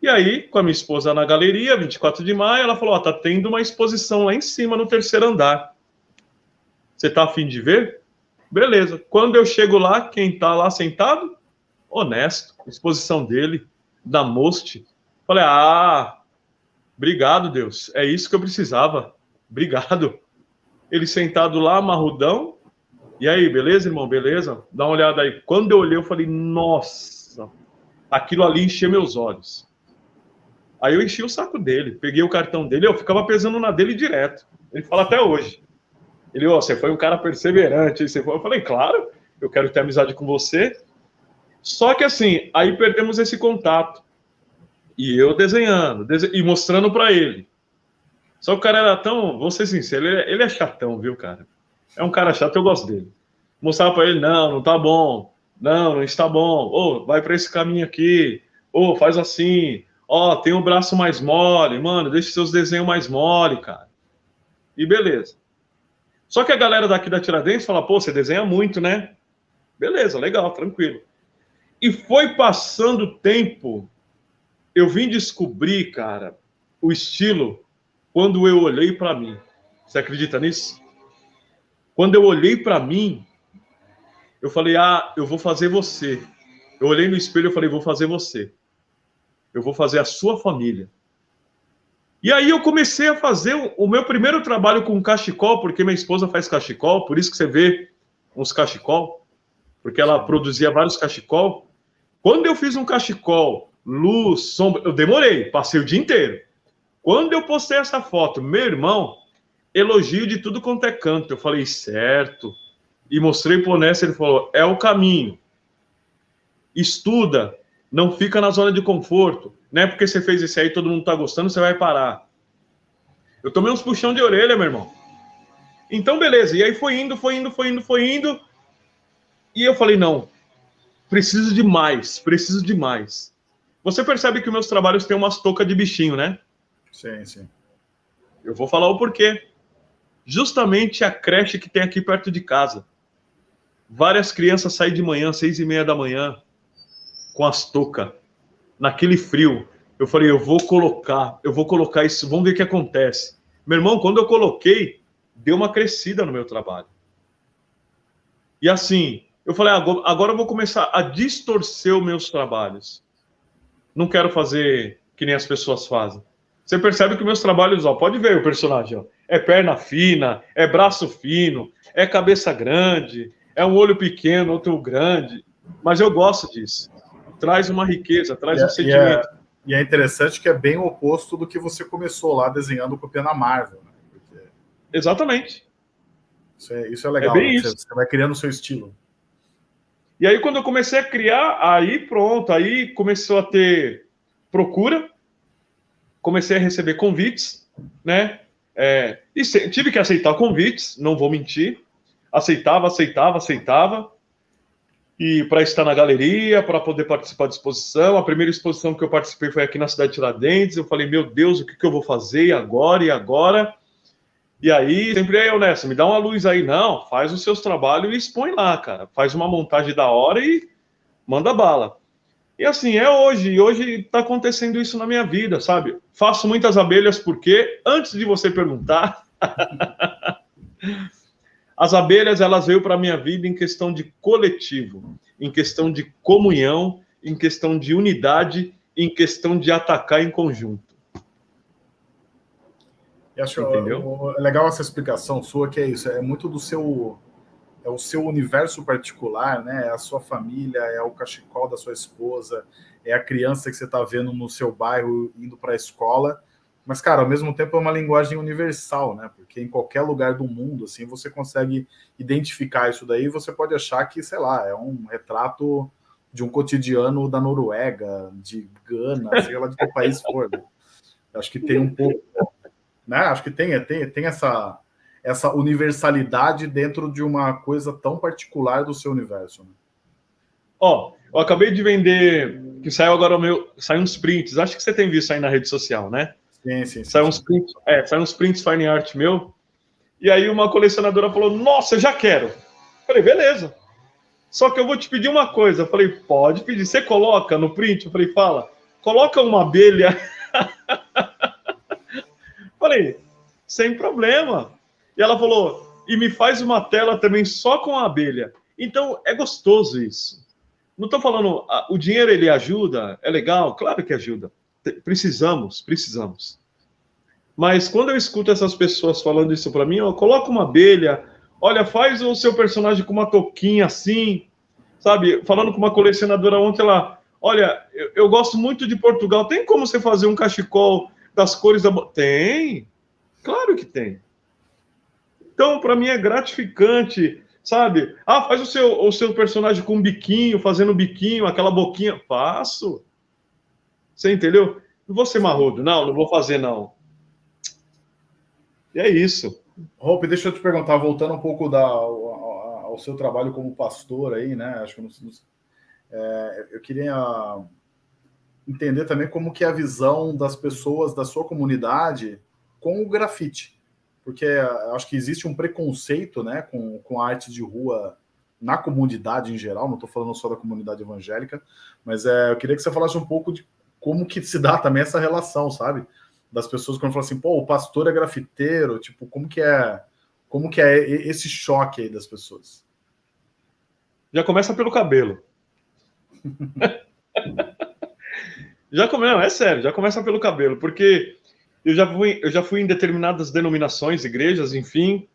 E aí, com a minha esposa na galeria, 24 de maio, ela falou: Ó, oh, tá tendo uma exposição lá em cima, no terceiro andar. Você tá afim de ver? Beleza. Quando eu chego lá, quem tá lá sentado? Honesto. Exposição dele, da Most. Falei: Ah, obrigado, Deus. É isso que eu precisava. Obrigado. Ele sentado lá, marrudão. E aí, beleza, irmão? Beleza? Dá uma olhada aí. Quando eu olhei, eu falei, nossa, aquilo ali encheu meus olhos. Aí eu enchi o saco dele, peguei o cartão dele, eu ficava pesando na dele direto. Ele fala até hoje. Ele, ó, oh, você foi um cara perseverante. Você foi... Eu falei, claro, eu quero ter amizade com você. Só que assim, aí perdemos esse contato. E eu desenhando, e mostrando para ele. Só que o cara era tão, vou ser sincero, ele é, ele é chatão, viu, cara? É um cara chato, eu gosto dele. Mostrava para ele, não, não tá bom. Não, não está bom. Ô, oh, vai para esse caminho aqui. Ô, oh, faz assim. Ó, oh, tem o um braço mais mole. Mano, deixa seus desenhos mais mole, cara. E beleza. Só que a galera daqui da Tiradentes fala, pô, você desenha muito, né? Beleza, legal, tranquilo. E foi passando o tempo, eu vim descobrir, cara, o estilo quando eu olhei para mim. Você acredita nisso? Quando eu olhei para mim, eu falei: "Ah, eu vou fazer você". Eu olhei no espelho e falei: "Vou fazer você. Eu vou fazer a sua família". E aí eu comecei a fazer o meu primeiro trabalho com cachecol, porque minha esposa faz cachecol, por isso que você vê uns cachecol, porque ela produzia vários cachecol. Quando eu fiz um cachecol, luz, sombra, eu demorei, passei o dia inteiro. Quando eu postei essa foto, meu irmão, elogio de tudo quanto é canto. Eu falei, certo. E mostrei pro Nessa, ele falou, é o caminho. Estuda, não fica na zona de conforto. Não é porque você fez isso aí todo mundo tá gostando, você vai parar. Eu tomei uns puxão de orelha, meu irmão. Então, beleza. E aí foi indo, foi indo, foi indo, foi indo. E eu falei, não, preciso de mais, preciso de mais. Você percebe que meus trabalhos têm umas toucas de bichinho, né? Sim, sim. Eu vou falar o porquê. Justamente a creche que tem aqui perto de casa. Várias crianças saem de manhã, seis e meia da manhã, com as toucas, naquele frio. Eu falei, eu vou colocar, eu vou colocar isso, vamos ver o que acontece. Meu irmão, quando eu coloquei, deu uma crescida no meu trabalho. E assim, eu falei, agora, agora eu vou começar a distorcer os meus trabalhos. Não quero fazer que nem as pessoas fazem. Você percebe que meus trabalhos, ó, pode ver o personagem, ó, é perna fina, é braço fino, é cabeça grande, é um olho pequeno, outro grande, mas eu gosto disso. Traz uma riqueza, traz e, um sentimento. E é, e é, interessante que é bem o oposto do que você começou lá desenhando com o na Marvel. Né? Porque... Exatamente. Isso é, isso é legal. É né? isso. Você vai criando o seu estilo. E aí, quando eu comecei a criar, aí pronto, aí começou a ter procura, comecei a receber convites, né? É, e tive que aceitar convites, não vou mentir. Aceitava, aceitava, aceitava. E para estar na galeria, para poder participar da exposição. A primeira exposição que eu participei foi aqui na cidade de Tiradentes. Eu falei, meu Deus, o que, que eu vou fazer agora e agora? E aí, sempre aí, Nessa, me dá uma luz aí. Não, faz os seus trabalhos e expõe lá, cara. Faz uma montagem da hora e manda bala. E assim, é hoje, e hoje está acontecendo isso na minha vida, sabe? Faço muitas abelhas porque, antes de você perguntar, [LAUGHS] as abelhas elas veio para a minha vida em questão de coletivo, em questão de comunhão, em questão de unidade, em questão de atacar em conjunto. E acho Entendeu? legal essa explicação sua, que é isso, é muito do seu é o seu universo particular, né? É a sua família, é o cachecol da sua esposa, é a criança que você está vendo no seu bairro indo para a escola. Mas, cara, ao mesmo tempo é uma linguagem universal, né? Porque em qualquer lugar do mundo, assim, você consegue identificar isso daí. Você pode achar que, sei lá, é um retrato de um cotidiano da Noruega, de Gana, [LAUGHS] sei lá de que país for. Né? Acho que tem um pouco, né? Acho que tem, tem, tem essa, essa universalidade dentro de uma coisa tão particular do seu universo. Né? Ó, eu acabei de vender, que saiu agora o meu, saiu uns prints. Acho que você tem visto aí na rede social, né? Sim, sim. saiu uns prints, é, saiu uns prints fine art meu. E aí uma colecionadora falou: "Nossa, eu já quero". falei: "Beleza". Só que eu vou te pedir uma coisa. Eu falei: "Pode pedir". Você coloca no print? Eu falei: "Fala". Coloca uma abelha. [LAUGHS] falei: "Sem problema". E ela falou: "E me faz uma tela também só com a abelha". Então é gostoso isso. Não estou falando, o dinheiro ele ajuda, é legal, claro que ajuda. Precisamos, precisamos. Mas quando eu escuto essas pessoas falando isso para mim, ó, coloca uma abelha, olha, faz o seu personagem com uma toquinha assim, sabe? Falando com uma colecionadora ontem lá, olha, eu, eu gosto muito de Portugal, tem como você fazer um cachecol das cores da... Tem, claro que tem. Então, para mim é gratificante sabe? Ah, faz o seu, o seu personagem com um biquinho, fazendo um biquinho, aquela boquinha. Faço. Você entendeu? Não vou ser marrudo. Não, não vou fazer, não. E é isso. Hope, deixa eu te perguntar, voltando um pouco da, ao, ao seu trabalho como pastor aí, né? Acho que não, é, eu queria entender também como que é a visão das pessoas da sua comunidade com o grafite porque acho que existe um preconceito né, com, com a arte de rua na comunidade em geral, não estou falando só da comunidade evangélica, mas é, eu queria que você falasse um pouco de como que se dá também essa relação, sabe? Das pessoas quando falam assim, pô, o pastor é grafiteiro, tipo, como que é, como que é esse choque aí das pessoas? Já começa pelo cabelo. [LAUGHS] já começa, não, é sério, já começa pelo cabelo, porque eu já fui, eu já fui em determinadas denominações, igrejas, enfim,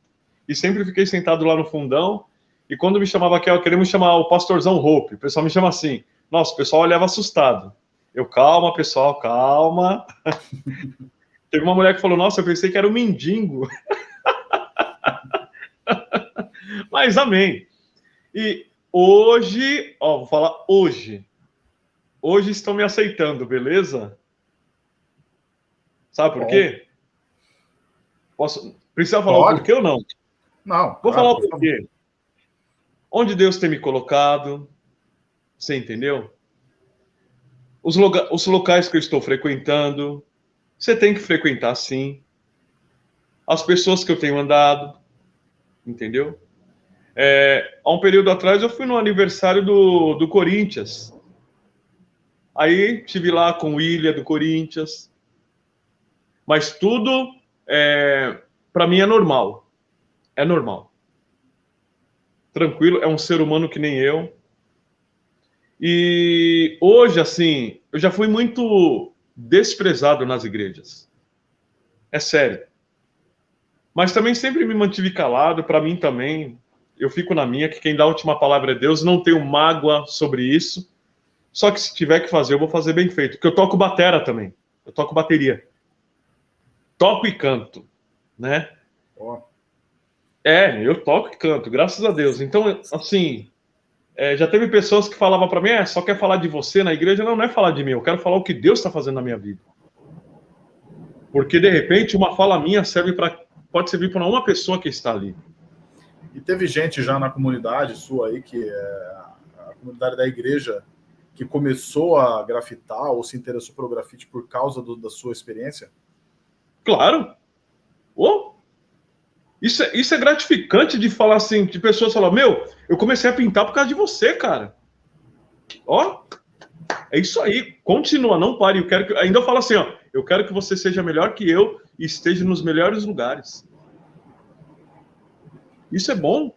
e sempre fiquei sentado lá no fundão. E quando me chamava aqui, eu queria chamar o pastorzão Hope. O pessoal me chama assim. Nossa, o pessoal olhava assustado. Eu, calma, pessoal, calma. [LAUGHS] Teve uma mulher que falou: Nossa, eu pensei que era um mendigo. [LAUGHS] Mas amém. E hoje, ó, vou falar hoje. Hoje estão me aceitando, beleza? Sabe por quê? Posso... Precisa falar Pode. o porquê ou não? Não. Vou claro, falar o porquê. Onde Deus tem me colocado, você entendeu? Os. Os locais que eu estou frequentando, você tem que frequentar sim. As pessoas que eu tenho andado, entendeu? É, há um período atrás eu fui no aniversário do, do Corinthians. Aí estive lá com o Ilha do Corinthians. Mas tudo, é, para mim, é normal. É normal. Tranquilo, é um ser humano que nem eu. E hoje, assim, eu já fui muito desprezado nas igrejas. É sério. Mas também sempre me mantive calado, para mim também. Eu fico na minha, que quem dá a última palavra é Deus, não tenho mágoa sobre isso. Só que se tiver que fazer, eu vou fazer bem feito. Porque eu toco batera também. Eu toco bateria toco e canto, né? Oh. É, eu toco e canto, graças a Deus. Então, assim, é, já teve pessoas que falavam para mim, é, só quer falar de você na igreja? Não, não é falar de mim, eu quero falar o que Deus está fazendo na minha vida. Porque, de repente, uma fala minha serve para pode servir para uma pessoa que está ali. E teve gente já na comunidade sua aí, que é a comunidade da igreja, que começou a grafitar ou se interessou pelo grafite por causa do, da sua experiência? Claro. Oh, isso, é, isso é gratificante de falar assim, de pessoas falar, meu, eu comecei a pintar por causa de você, cara. Ó, é isso aí. Continua, não pare. Eu quero que, ainda eu falo assim, ó, eu quero que você seja melhor que eu e esteja nos melhores lugares. Isso é bom.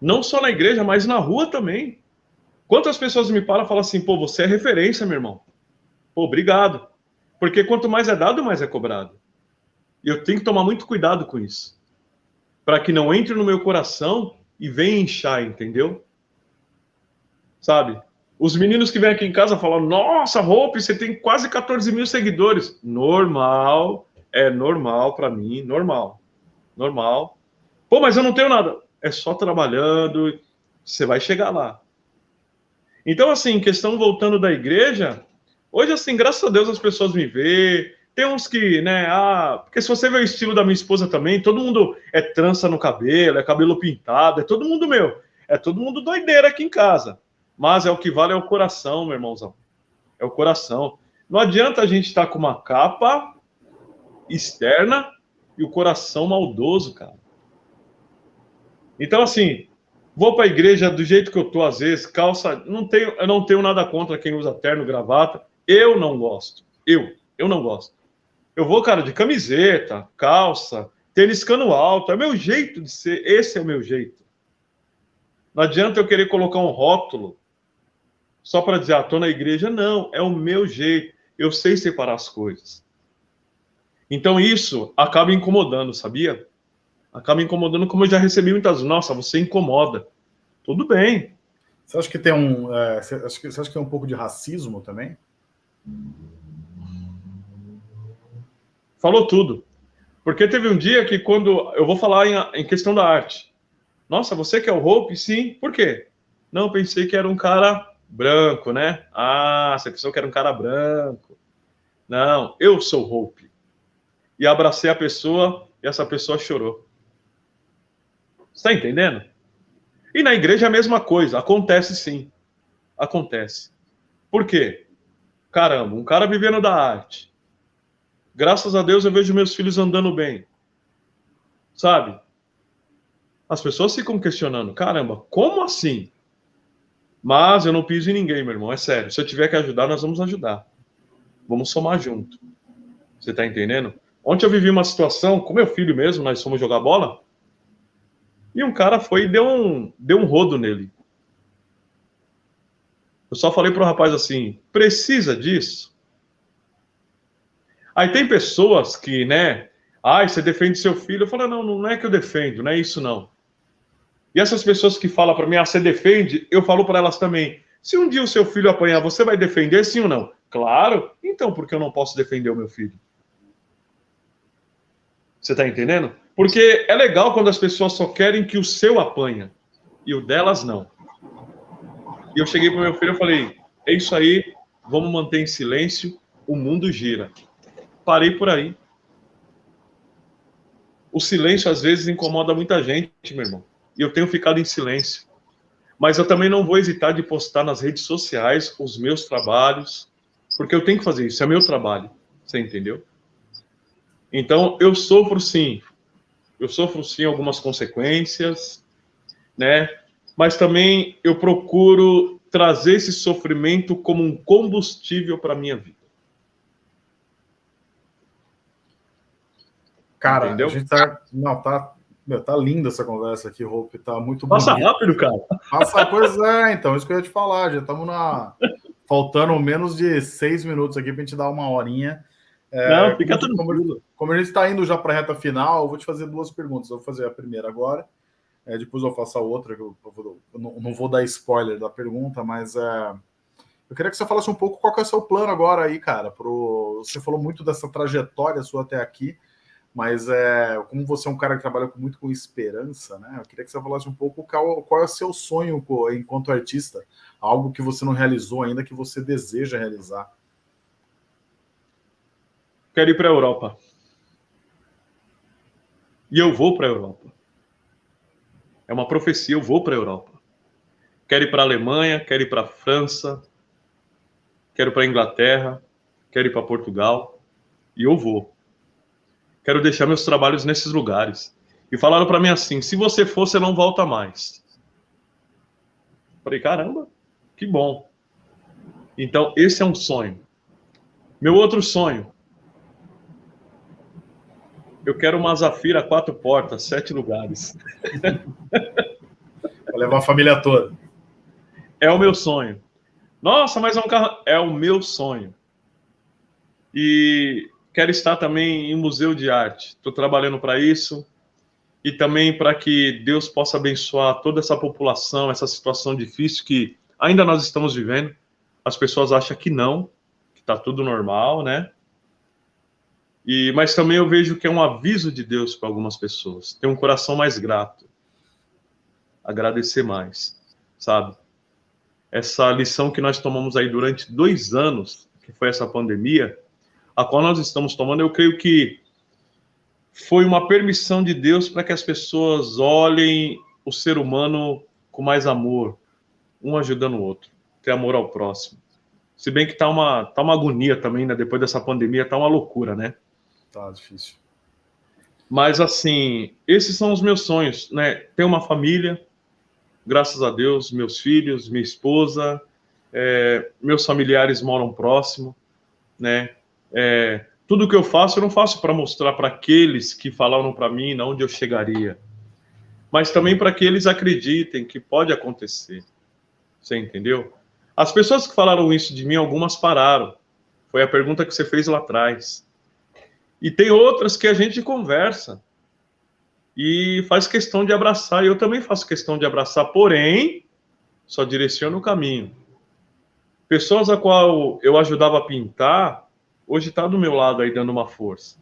Não só na igreja, mas na rua também. Quantas pessoas me param e falam assim, pô, você é referência, meu irmão. Pô, obrigado. Porque quanto mais é dado, mais é cobrado. E eu tenho que tomar muito cuidado com isso. Para que não entre no meu coração e venha inchar, entendeu? Sabe? Os meninos que vêm aqui em casa falam: Nossa, Hope, você tem quase 14 mil seguidores. Normal, é normal para mim, normal. Normal. Pô, mas eu não tenho nada. É só trabalhando, você vai chegar lá. Então, assim, questão voltando da igreja, hoje, assim, graças a Deus as pessoas me veem. Tem uns que, né, ah, porque se você ver o estilo da minha esposa também, todo mundo é trança no cabelo, é cabelo pintado, é todo mundo meu. É todo mundo doideira aqui em casa. Mas é o que vale é o coração, meu irmãozão. É o coração. Não adianta a gente estar tá com uma capa externa e o coração maldoso, cara. Então, assim, vou para a igreja do jeito que eu tô, às vezes, calça. Não tenho, eu não tenho nada contra quem usa terno, gravata. Eu não gosto. Eu, eu não gosto. Eu vou, cara, de camiseta, calça, tênis cano alto. É meu jeito de ser. Esse é o meu jeito. Não adianta eu querer colocar um rótulo só para dizer, ah, tô na igreja. Não, é o meu jeito. Eu sei separar as coisas. Então isso acaba incomodando, sabia? Acaba incomodando, como eu já recebi muitas. Nossa, você incomoda. Tudo bem. Você acha que tem um. É, você, acha que, você acha que tem um pouco de racismo também? Falou tudo. Porque teve um dia que, quando eu vou falar em, em questão da arte, nossa, você que é o Hope? Sim. Por quê? Não, pensei que era um cara branco, né? Ah, você pensou que era um cara branco. Não, eu sou Hope. E abracei a pessoa e essa pessoa chorou. Está entendendo? E na igreja é a mesma coisa. Acontece sim. Acontece. Por quê? Caramba, um cara vivendo da arte. Graças a Deus eu vejo meus filhos andando bem. Sabe? As pessoas ficam questionando: caramba, como assim? Mas eu não piso em ninguém, meu irmão, é sério. Se eu tiver que ajudar, nós vamos ajudar. Vamos somar junto. Você tá entendendo? Ontem eu vivi uma situação com meu filho mesmo, nós fomos jogar bola. E um cara foi e deu um, deu um rodo nele. Eu só falei pro rapaz assim: precisa disso? Aí tem pessoas que, né? Ai, você defende seu filho. Eu falo: não, não é que eu defendo, não é isso não. E essas pessoas que falam para mim, ah, você defende, eu falo para elas também: se um dia o seu filho apanhar, você vai defender sim ou não? Claro, então por que eu não posso defender o meu filho? Você está entendendo? Porque é legal quando as pessoas só querem que o seu apanha e o delas não. E eu cheguei para meu filho e falei: é isso aí, vamos manter em silêncio, o mundo gira. Parei por aí. O silêncio às vezes incomoda muita gente, meu irmão e eu tenho ficado em silêncio. Mas eu também não vou hesitar de postar nas redes sociais os meus trabalhos, porque eu tenho que fazer isso, é meu trabalho. Você entendeu? Então, eu sofro sim. Eu sofro sim algumas consequências, né? Mas também eu procuro trazer esse sofrimento como um combustível para a minha vida. Cara, Entendeu? a gente tá. Não, tá meu, tá linda essa conversa aqui, Hope. Tá muito Passa bonito. rápido, cara. Passa, pois é, então, isso que eu ia te falar. Já estamos na. Faltando menos de seis minutos aqui para a gente dar uma horinha. É, Não, fica tudo como, como a gente está indo já para a reta final, eu vou te fazer duas perguntas. Eu vou fazer a primeira agora, é, depois eu faço a outra, que eu, eu, eu não, não, vou dar spoiler da pergunta, mas é, eu queria que você falasse um pouco qual que é o seu plano agora aí, cara. Pro, você falou muito dessa trajetória sua até aqui. Mas é, como você é um cara que trabalha muito com esperança, né? Eu queria que você falasse um pouco qual, qual é o seu sonho enquanto artista, algo que você não realizou ainda, que você deseja realizar. Quero ir para a Europa. E eu vou para a Europa. É uma profecia, eu vou para a Europa. Quero ir para a Alemanha, quero ir para a França, quero ir para a Inglaterra, quero ir para Portugal. E eu vou quero deixar meus trabalhos nesses lugares. E falaram para mim assim: se você for, você não volta mais. Falei, caramba, que bom. Então, esse é um sonho. Meu outro sonho. Eu quero uma Zafira quatro portas, sete lugares. [LAUGHS] Vou levar a família toda. É o meu sonho. Nossa, mas é um carro. É o meu sonho. E quero estar também em museu de arte. Estou trabalhando para isso e também para que Deus possa abençoar toda essa população, essa situação difícil que ainda nós estamos vivendo. As pessoas acham que não, que está tudo normal, né? E, mas também eu vejo que é um aviso de Deus para algumas pessoas. Ter um coração mais grato. Agradecer mais, sabe? Essa lição que nós tomamos aí durante dois anos, que foi essa pandemia, a qual nós estamos tomando, eu creio que foi uma permissão de Deus para que as pessoas olhem o ser humano com mais amor, um ajudando o outro, ter amor ao próximo. Se bem que tá uma, tá uma agonia também, né? Depois dessa pandemia, tá uma loucura, né? Tá difícil. Mas, assim, esses são os meus sonhos, né? Ter uma família, graças a Deus, meus filhos, minha esposa, é, meus familiares moram próximo, né? É, tudo que eu faço, eu não faço para mostrar para aqueles que falaram para mim onde eu chegaria, mas também para que eles acreditem que pode acontecer. Você entendeu? As pessoas que falaram isso de mim, algumas pararam. Foi a pergunta que você fez lá atrás. E tem outras que a gente conversa e faz questão de abraçar. Eu também faço questão de abraçar, porém, só direciono o caminho. Pessoas a qual eu ajudava a pintar, hoje está do meu lado aí dando uma força.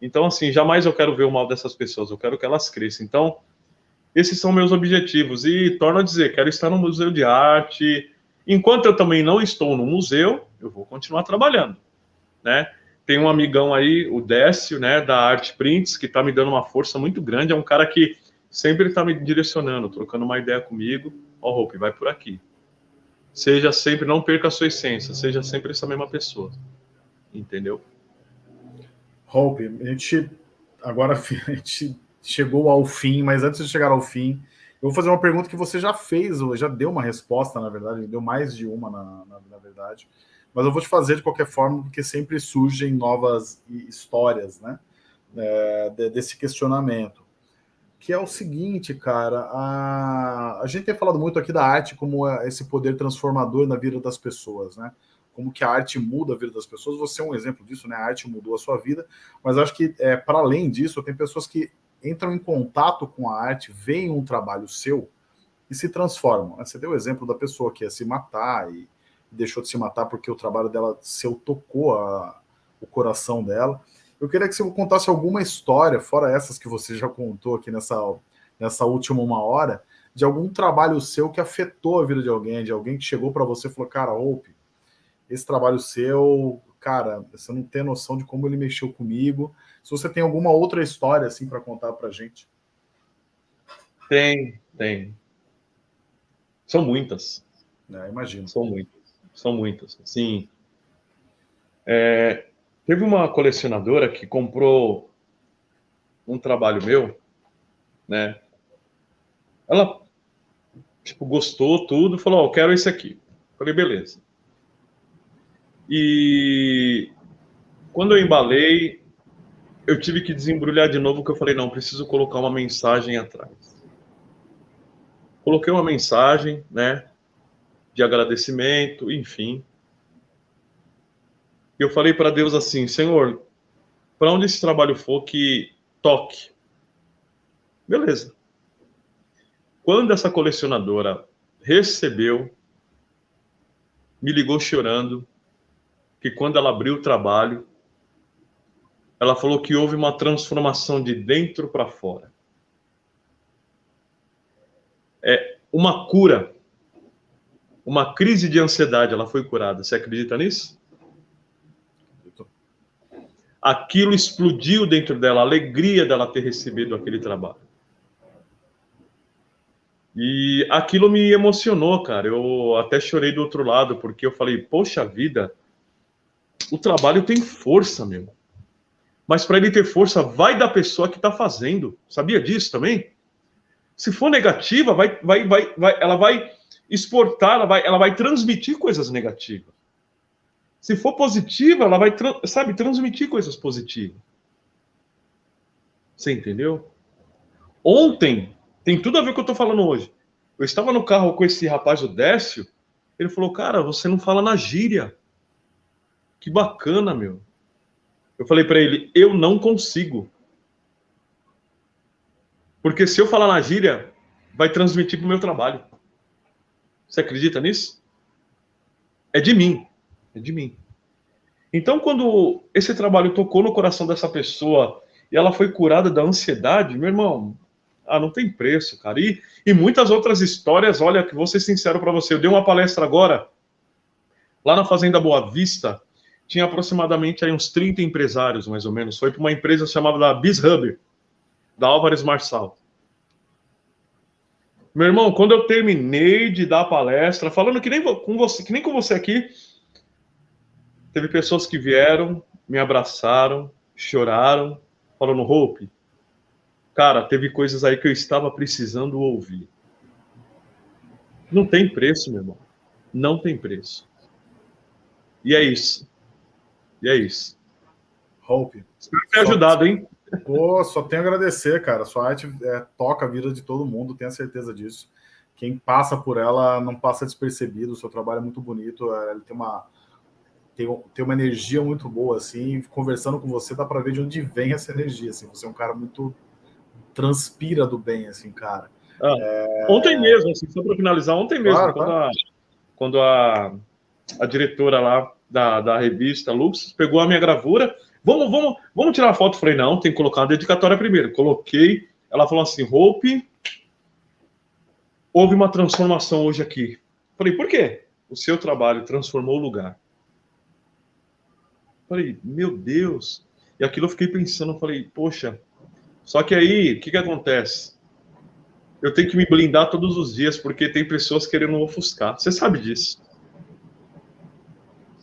Então, assim, jamais eu quero ver o mal dessas pessoas, eu quero que elas cresçam. Então, esses são meus objetivos. E torno a dizer, quero estar no Museu de Arte. Enquanto eu também não estou no museu, eu vou continuar trabalhando, né? Tem um amigão aí, o Décio, né, da Art Prints, que está me dando uma força muito grande. É um cara que sempre está me direcionando, trocando uma ideia comigo. Ó, oh, Hope, vai por aqui. Seja sempre, não perca a sua essência, seja sempre essa mesma pessoa. Entendeu? Hope, a gente agora [LAUGHS] a gente chegou ao fim, mas antes de chegar ao fim, eu vou fazer uma pergunta que você já fez, ou já deu uma resposta, na verdade, deu mais de uma, na, na, na verdade, mas eu vou te fazer de qualquer forma, porque sempre surgem novas histórias, né, é, desse questionamento, que é o seguinte, cara, a, a gente tem falado muito aqui da arte como esse poder transformador na vida das pessoas, né, como que a arte muda a vida das pessoas, você é um exemplo disso, né, a arte mudou a sua vida, mas acho que, é, para além disso, tem pessoas que entram em contato com a arte, veem um trabalho seu e se transformam. Você deu o exemplo da pessoa que ia se matar e deixou de se matar porque o trabalho dela seu tocou a, o coração dela. Eu queria que você contasse alguma história, fora essas que você já contou aqui nessa, nessa última uma hora, de algum trabalho seu que afetou a vida de alguém, de alguém que chegou para você e falou, cara, Hope, esse trabalho seu, cara, você não tem noção de como ele mexeu comigo, se você tem alguma outra história assim para contar para gente. Tem, tem. São muitas. É, imagino. São muitas. São muitas. Sim. É, teve uma colecionadora que comprou um trabalho meu, né? Ela tipo gostou tudo, falou: oh, "Eu quero esse aqui". Falei: "Beleza". E quando eu embalei, eu tive que desembrulhar de novo, que eu falei, não, preciso colocar uma mensagem atrás. Coloquei uma mensagem, né, de agradecimento, enfim. E eu falei para Deus assim, Senhor, para onde esse trabalho for, que toque. Beleza. Quando essa colecionadora recebeu, me ligou chorando, que quando ela abriu o trabalho, ela falou que houve uma transformação de dentro para fora. É uma cura, uma crise de ansiedade, ela foi curada. Você acredita nisso? Aquilo explodiu dentro dela, a alegria dela ter recebido aquele trabalho. E aquilo me emocionou, cara. Eu até chorei do outro lado, porque eu falei, poxa vida, o trabalho tem força, meu mas para ele ter força, vai da pessoa que está fazendo. Sabia disso também? Se for negativa, vai, vai, vai, vai, ela vai exportar, ela vai, ela vai transmitir coisas negativas. Se for positiva, ela vai, sabe, transmitir coisas positivas. Você entendeu? Ontem, tem tudo a ver com o que eu estou falando hoje. Eu estava no carro com esse rapaz, o Décio, ele falou, cara, você não fala na gíria. Que bacana, meu. Eu falei para ele, eu não consigo. Porque se eu falar na gíria, vai transmitir para o meu trabalho. Você acredita nisso? É de mim. É de mim. Então, quando esse trabalho tocou no coração dessa pessoa e ela foi curada da ansiedade, meu irmão, ah, não tem preço, cara. E, e muitas outras histórias, olha, que vou ser sincero para você, eu dei uma palestra agora, lá na Fazenda Boa Vista, tinha aproximadamente aí uns 30 empresários, mais ou menos. Foi para uma empresa chamada BizHub, da Álvares Marçal. Meu irmão, quando eu terminei de dar palestra, falando que nem com você, que nem com você aqui, teve pessoas que vieram, me abraçaram, choraram, falando, Hope, cara, teve coisas aí que eu estava precisando ouvir. Não tem preço, meu irmão. Não tem preço. E é isso. E é isso. Hope. Espero ter ajudado, hein? Pô, só tenho a agradecer, cara. Sua arte é, toca a vida de todo mundo, tenho certeza disso. Quem passa por ela não passa despercebido. O seu trabalho é muito bonito. É, ele tem uma, tem, tem uma energia muito boa, assim. Conversando com você, dá para ver de onde vem essa energia. Assim. Você é um cara muito. transpira do bem, assim, cara. Ah, é... Ontem mesmo, assim, só para finalizar, ontem mesmo, claro, quando, claro. A, quando a, a diretora lá da, da revista Lux pegou a minha gravura Vamos, vamos, vamos tirar a foto. Falei, não, tem que colocar a dedicatória primeiro. Coloquei. Ela falou assim: Hope, houve uma transformação hoje aqui. Falei, por quê? O seu trabalho transformou o lugar. Falei, meu Deus. E aquilo eu fiquei pensando, falei, poxa. Só que aí, o que, que acontece? Eu tenho que me blindar todos os dias, porque tem pessoas querendo ofuscar. Você sabe disso.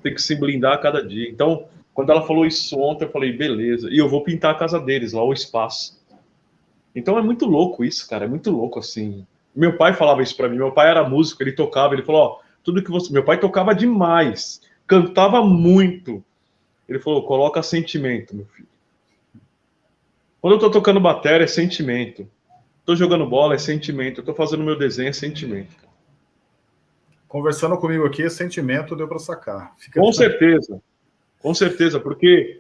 Tem que se blindar a cada dia. Então, quando ela falou isso ontem, eu falei, beleza. E eu vou pintar a casa deles, lá o espaço. Então é muito louco isso, cara. É muito louco, assim. Meu pai falava isso para mim. Meu pai era músico, ele tocava. Ele falou: Ó, tudo que você. Meu pai tocava demais, cantava muito. Ele falou: coloca sentimento, meu filho. Quando eu tô tocando bateria, é sentimento. Tô jogando bola, é sentimento. Eu tô fazendo meu desenho, é sentimento. Conversando comigo aqui, sentimento deu para sacar. Fica Com certeza. Com certeza, porque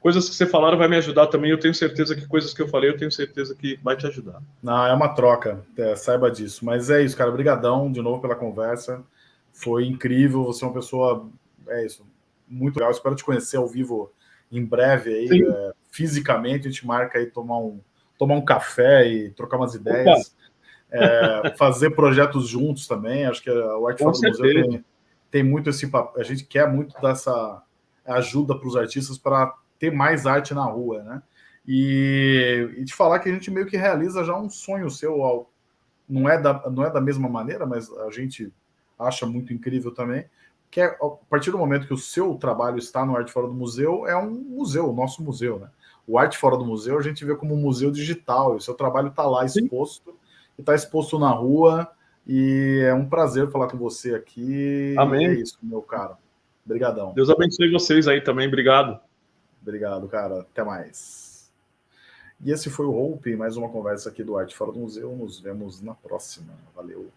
coisas que você falaram vai me ajudar também. Eu tenho certeza que coisas que eu falei, eu tenho certeza que vai te ajudar. Não, é uma troca, é, saiba disso. Mas é isso, cara. Obrigadão de novo pela conversa. Foi incrível. Você é uma pessoa, é isso, muito legal. Espero te conhecer ao vivo em breve aí, é, fisicamente. A gente marca aí tomar um, tomar um café e trocar umas ideias. É, fazer projetos juntos também. Acho que o Arte Fora do Museu tem, tem muito esse papel. A gente quer muito dessa ajuda para os artistas para ter mais arte na rua, né? E, e te falar que a gente meio que realiza já um sonho seu, ao, não é da, não é da mesma maneira, mas a gente acha muito incrível também, que é a partir do momento que o seu trabalho está no Arte Fora do Museu, é um museu, o nosso museu, né? O Arte Fora do Museu a gente vê como um museu digital, e o seu trabalho está lá exposto, e está exposto na rua, e é um prazer falar com você aqui. Amém. É isso, meu caro. Obrigadão. Deus abençoe vocês aí também. Obrigado. Obrigado, cara. Até mais. E esse foi o Hope, mais uma conversa aqui do Arte Fora do Museu. Nos vemos na próxima. Valeu.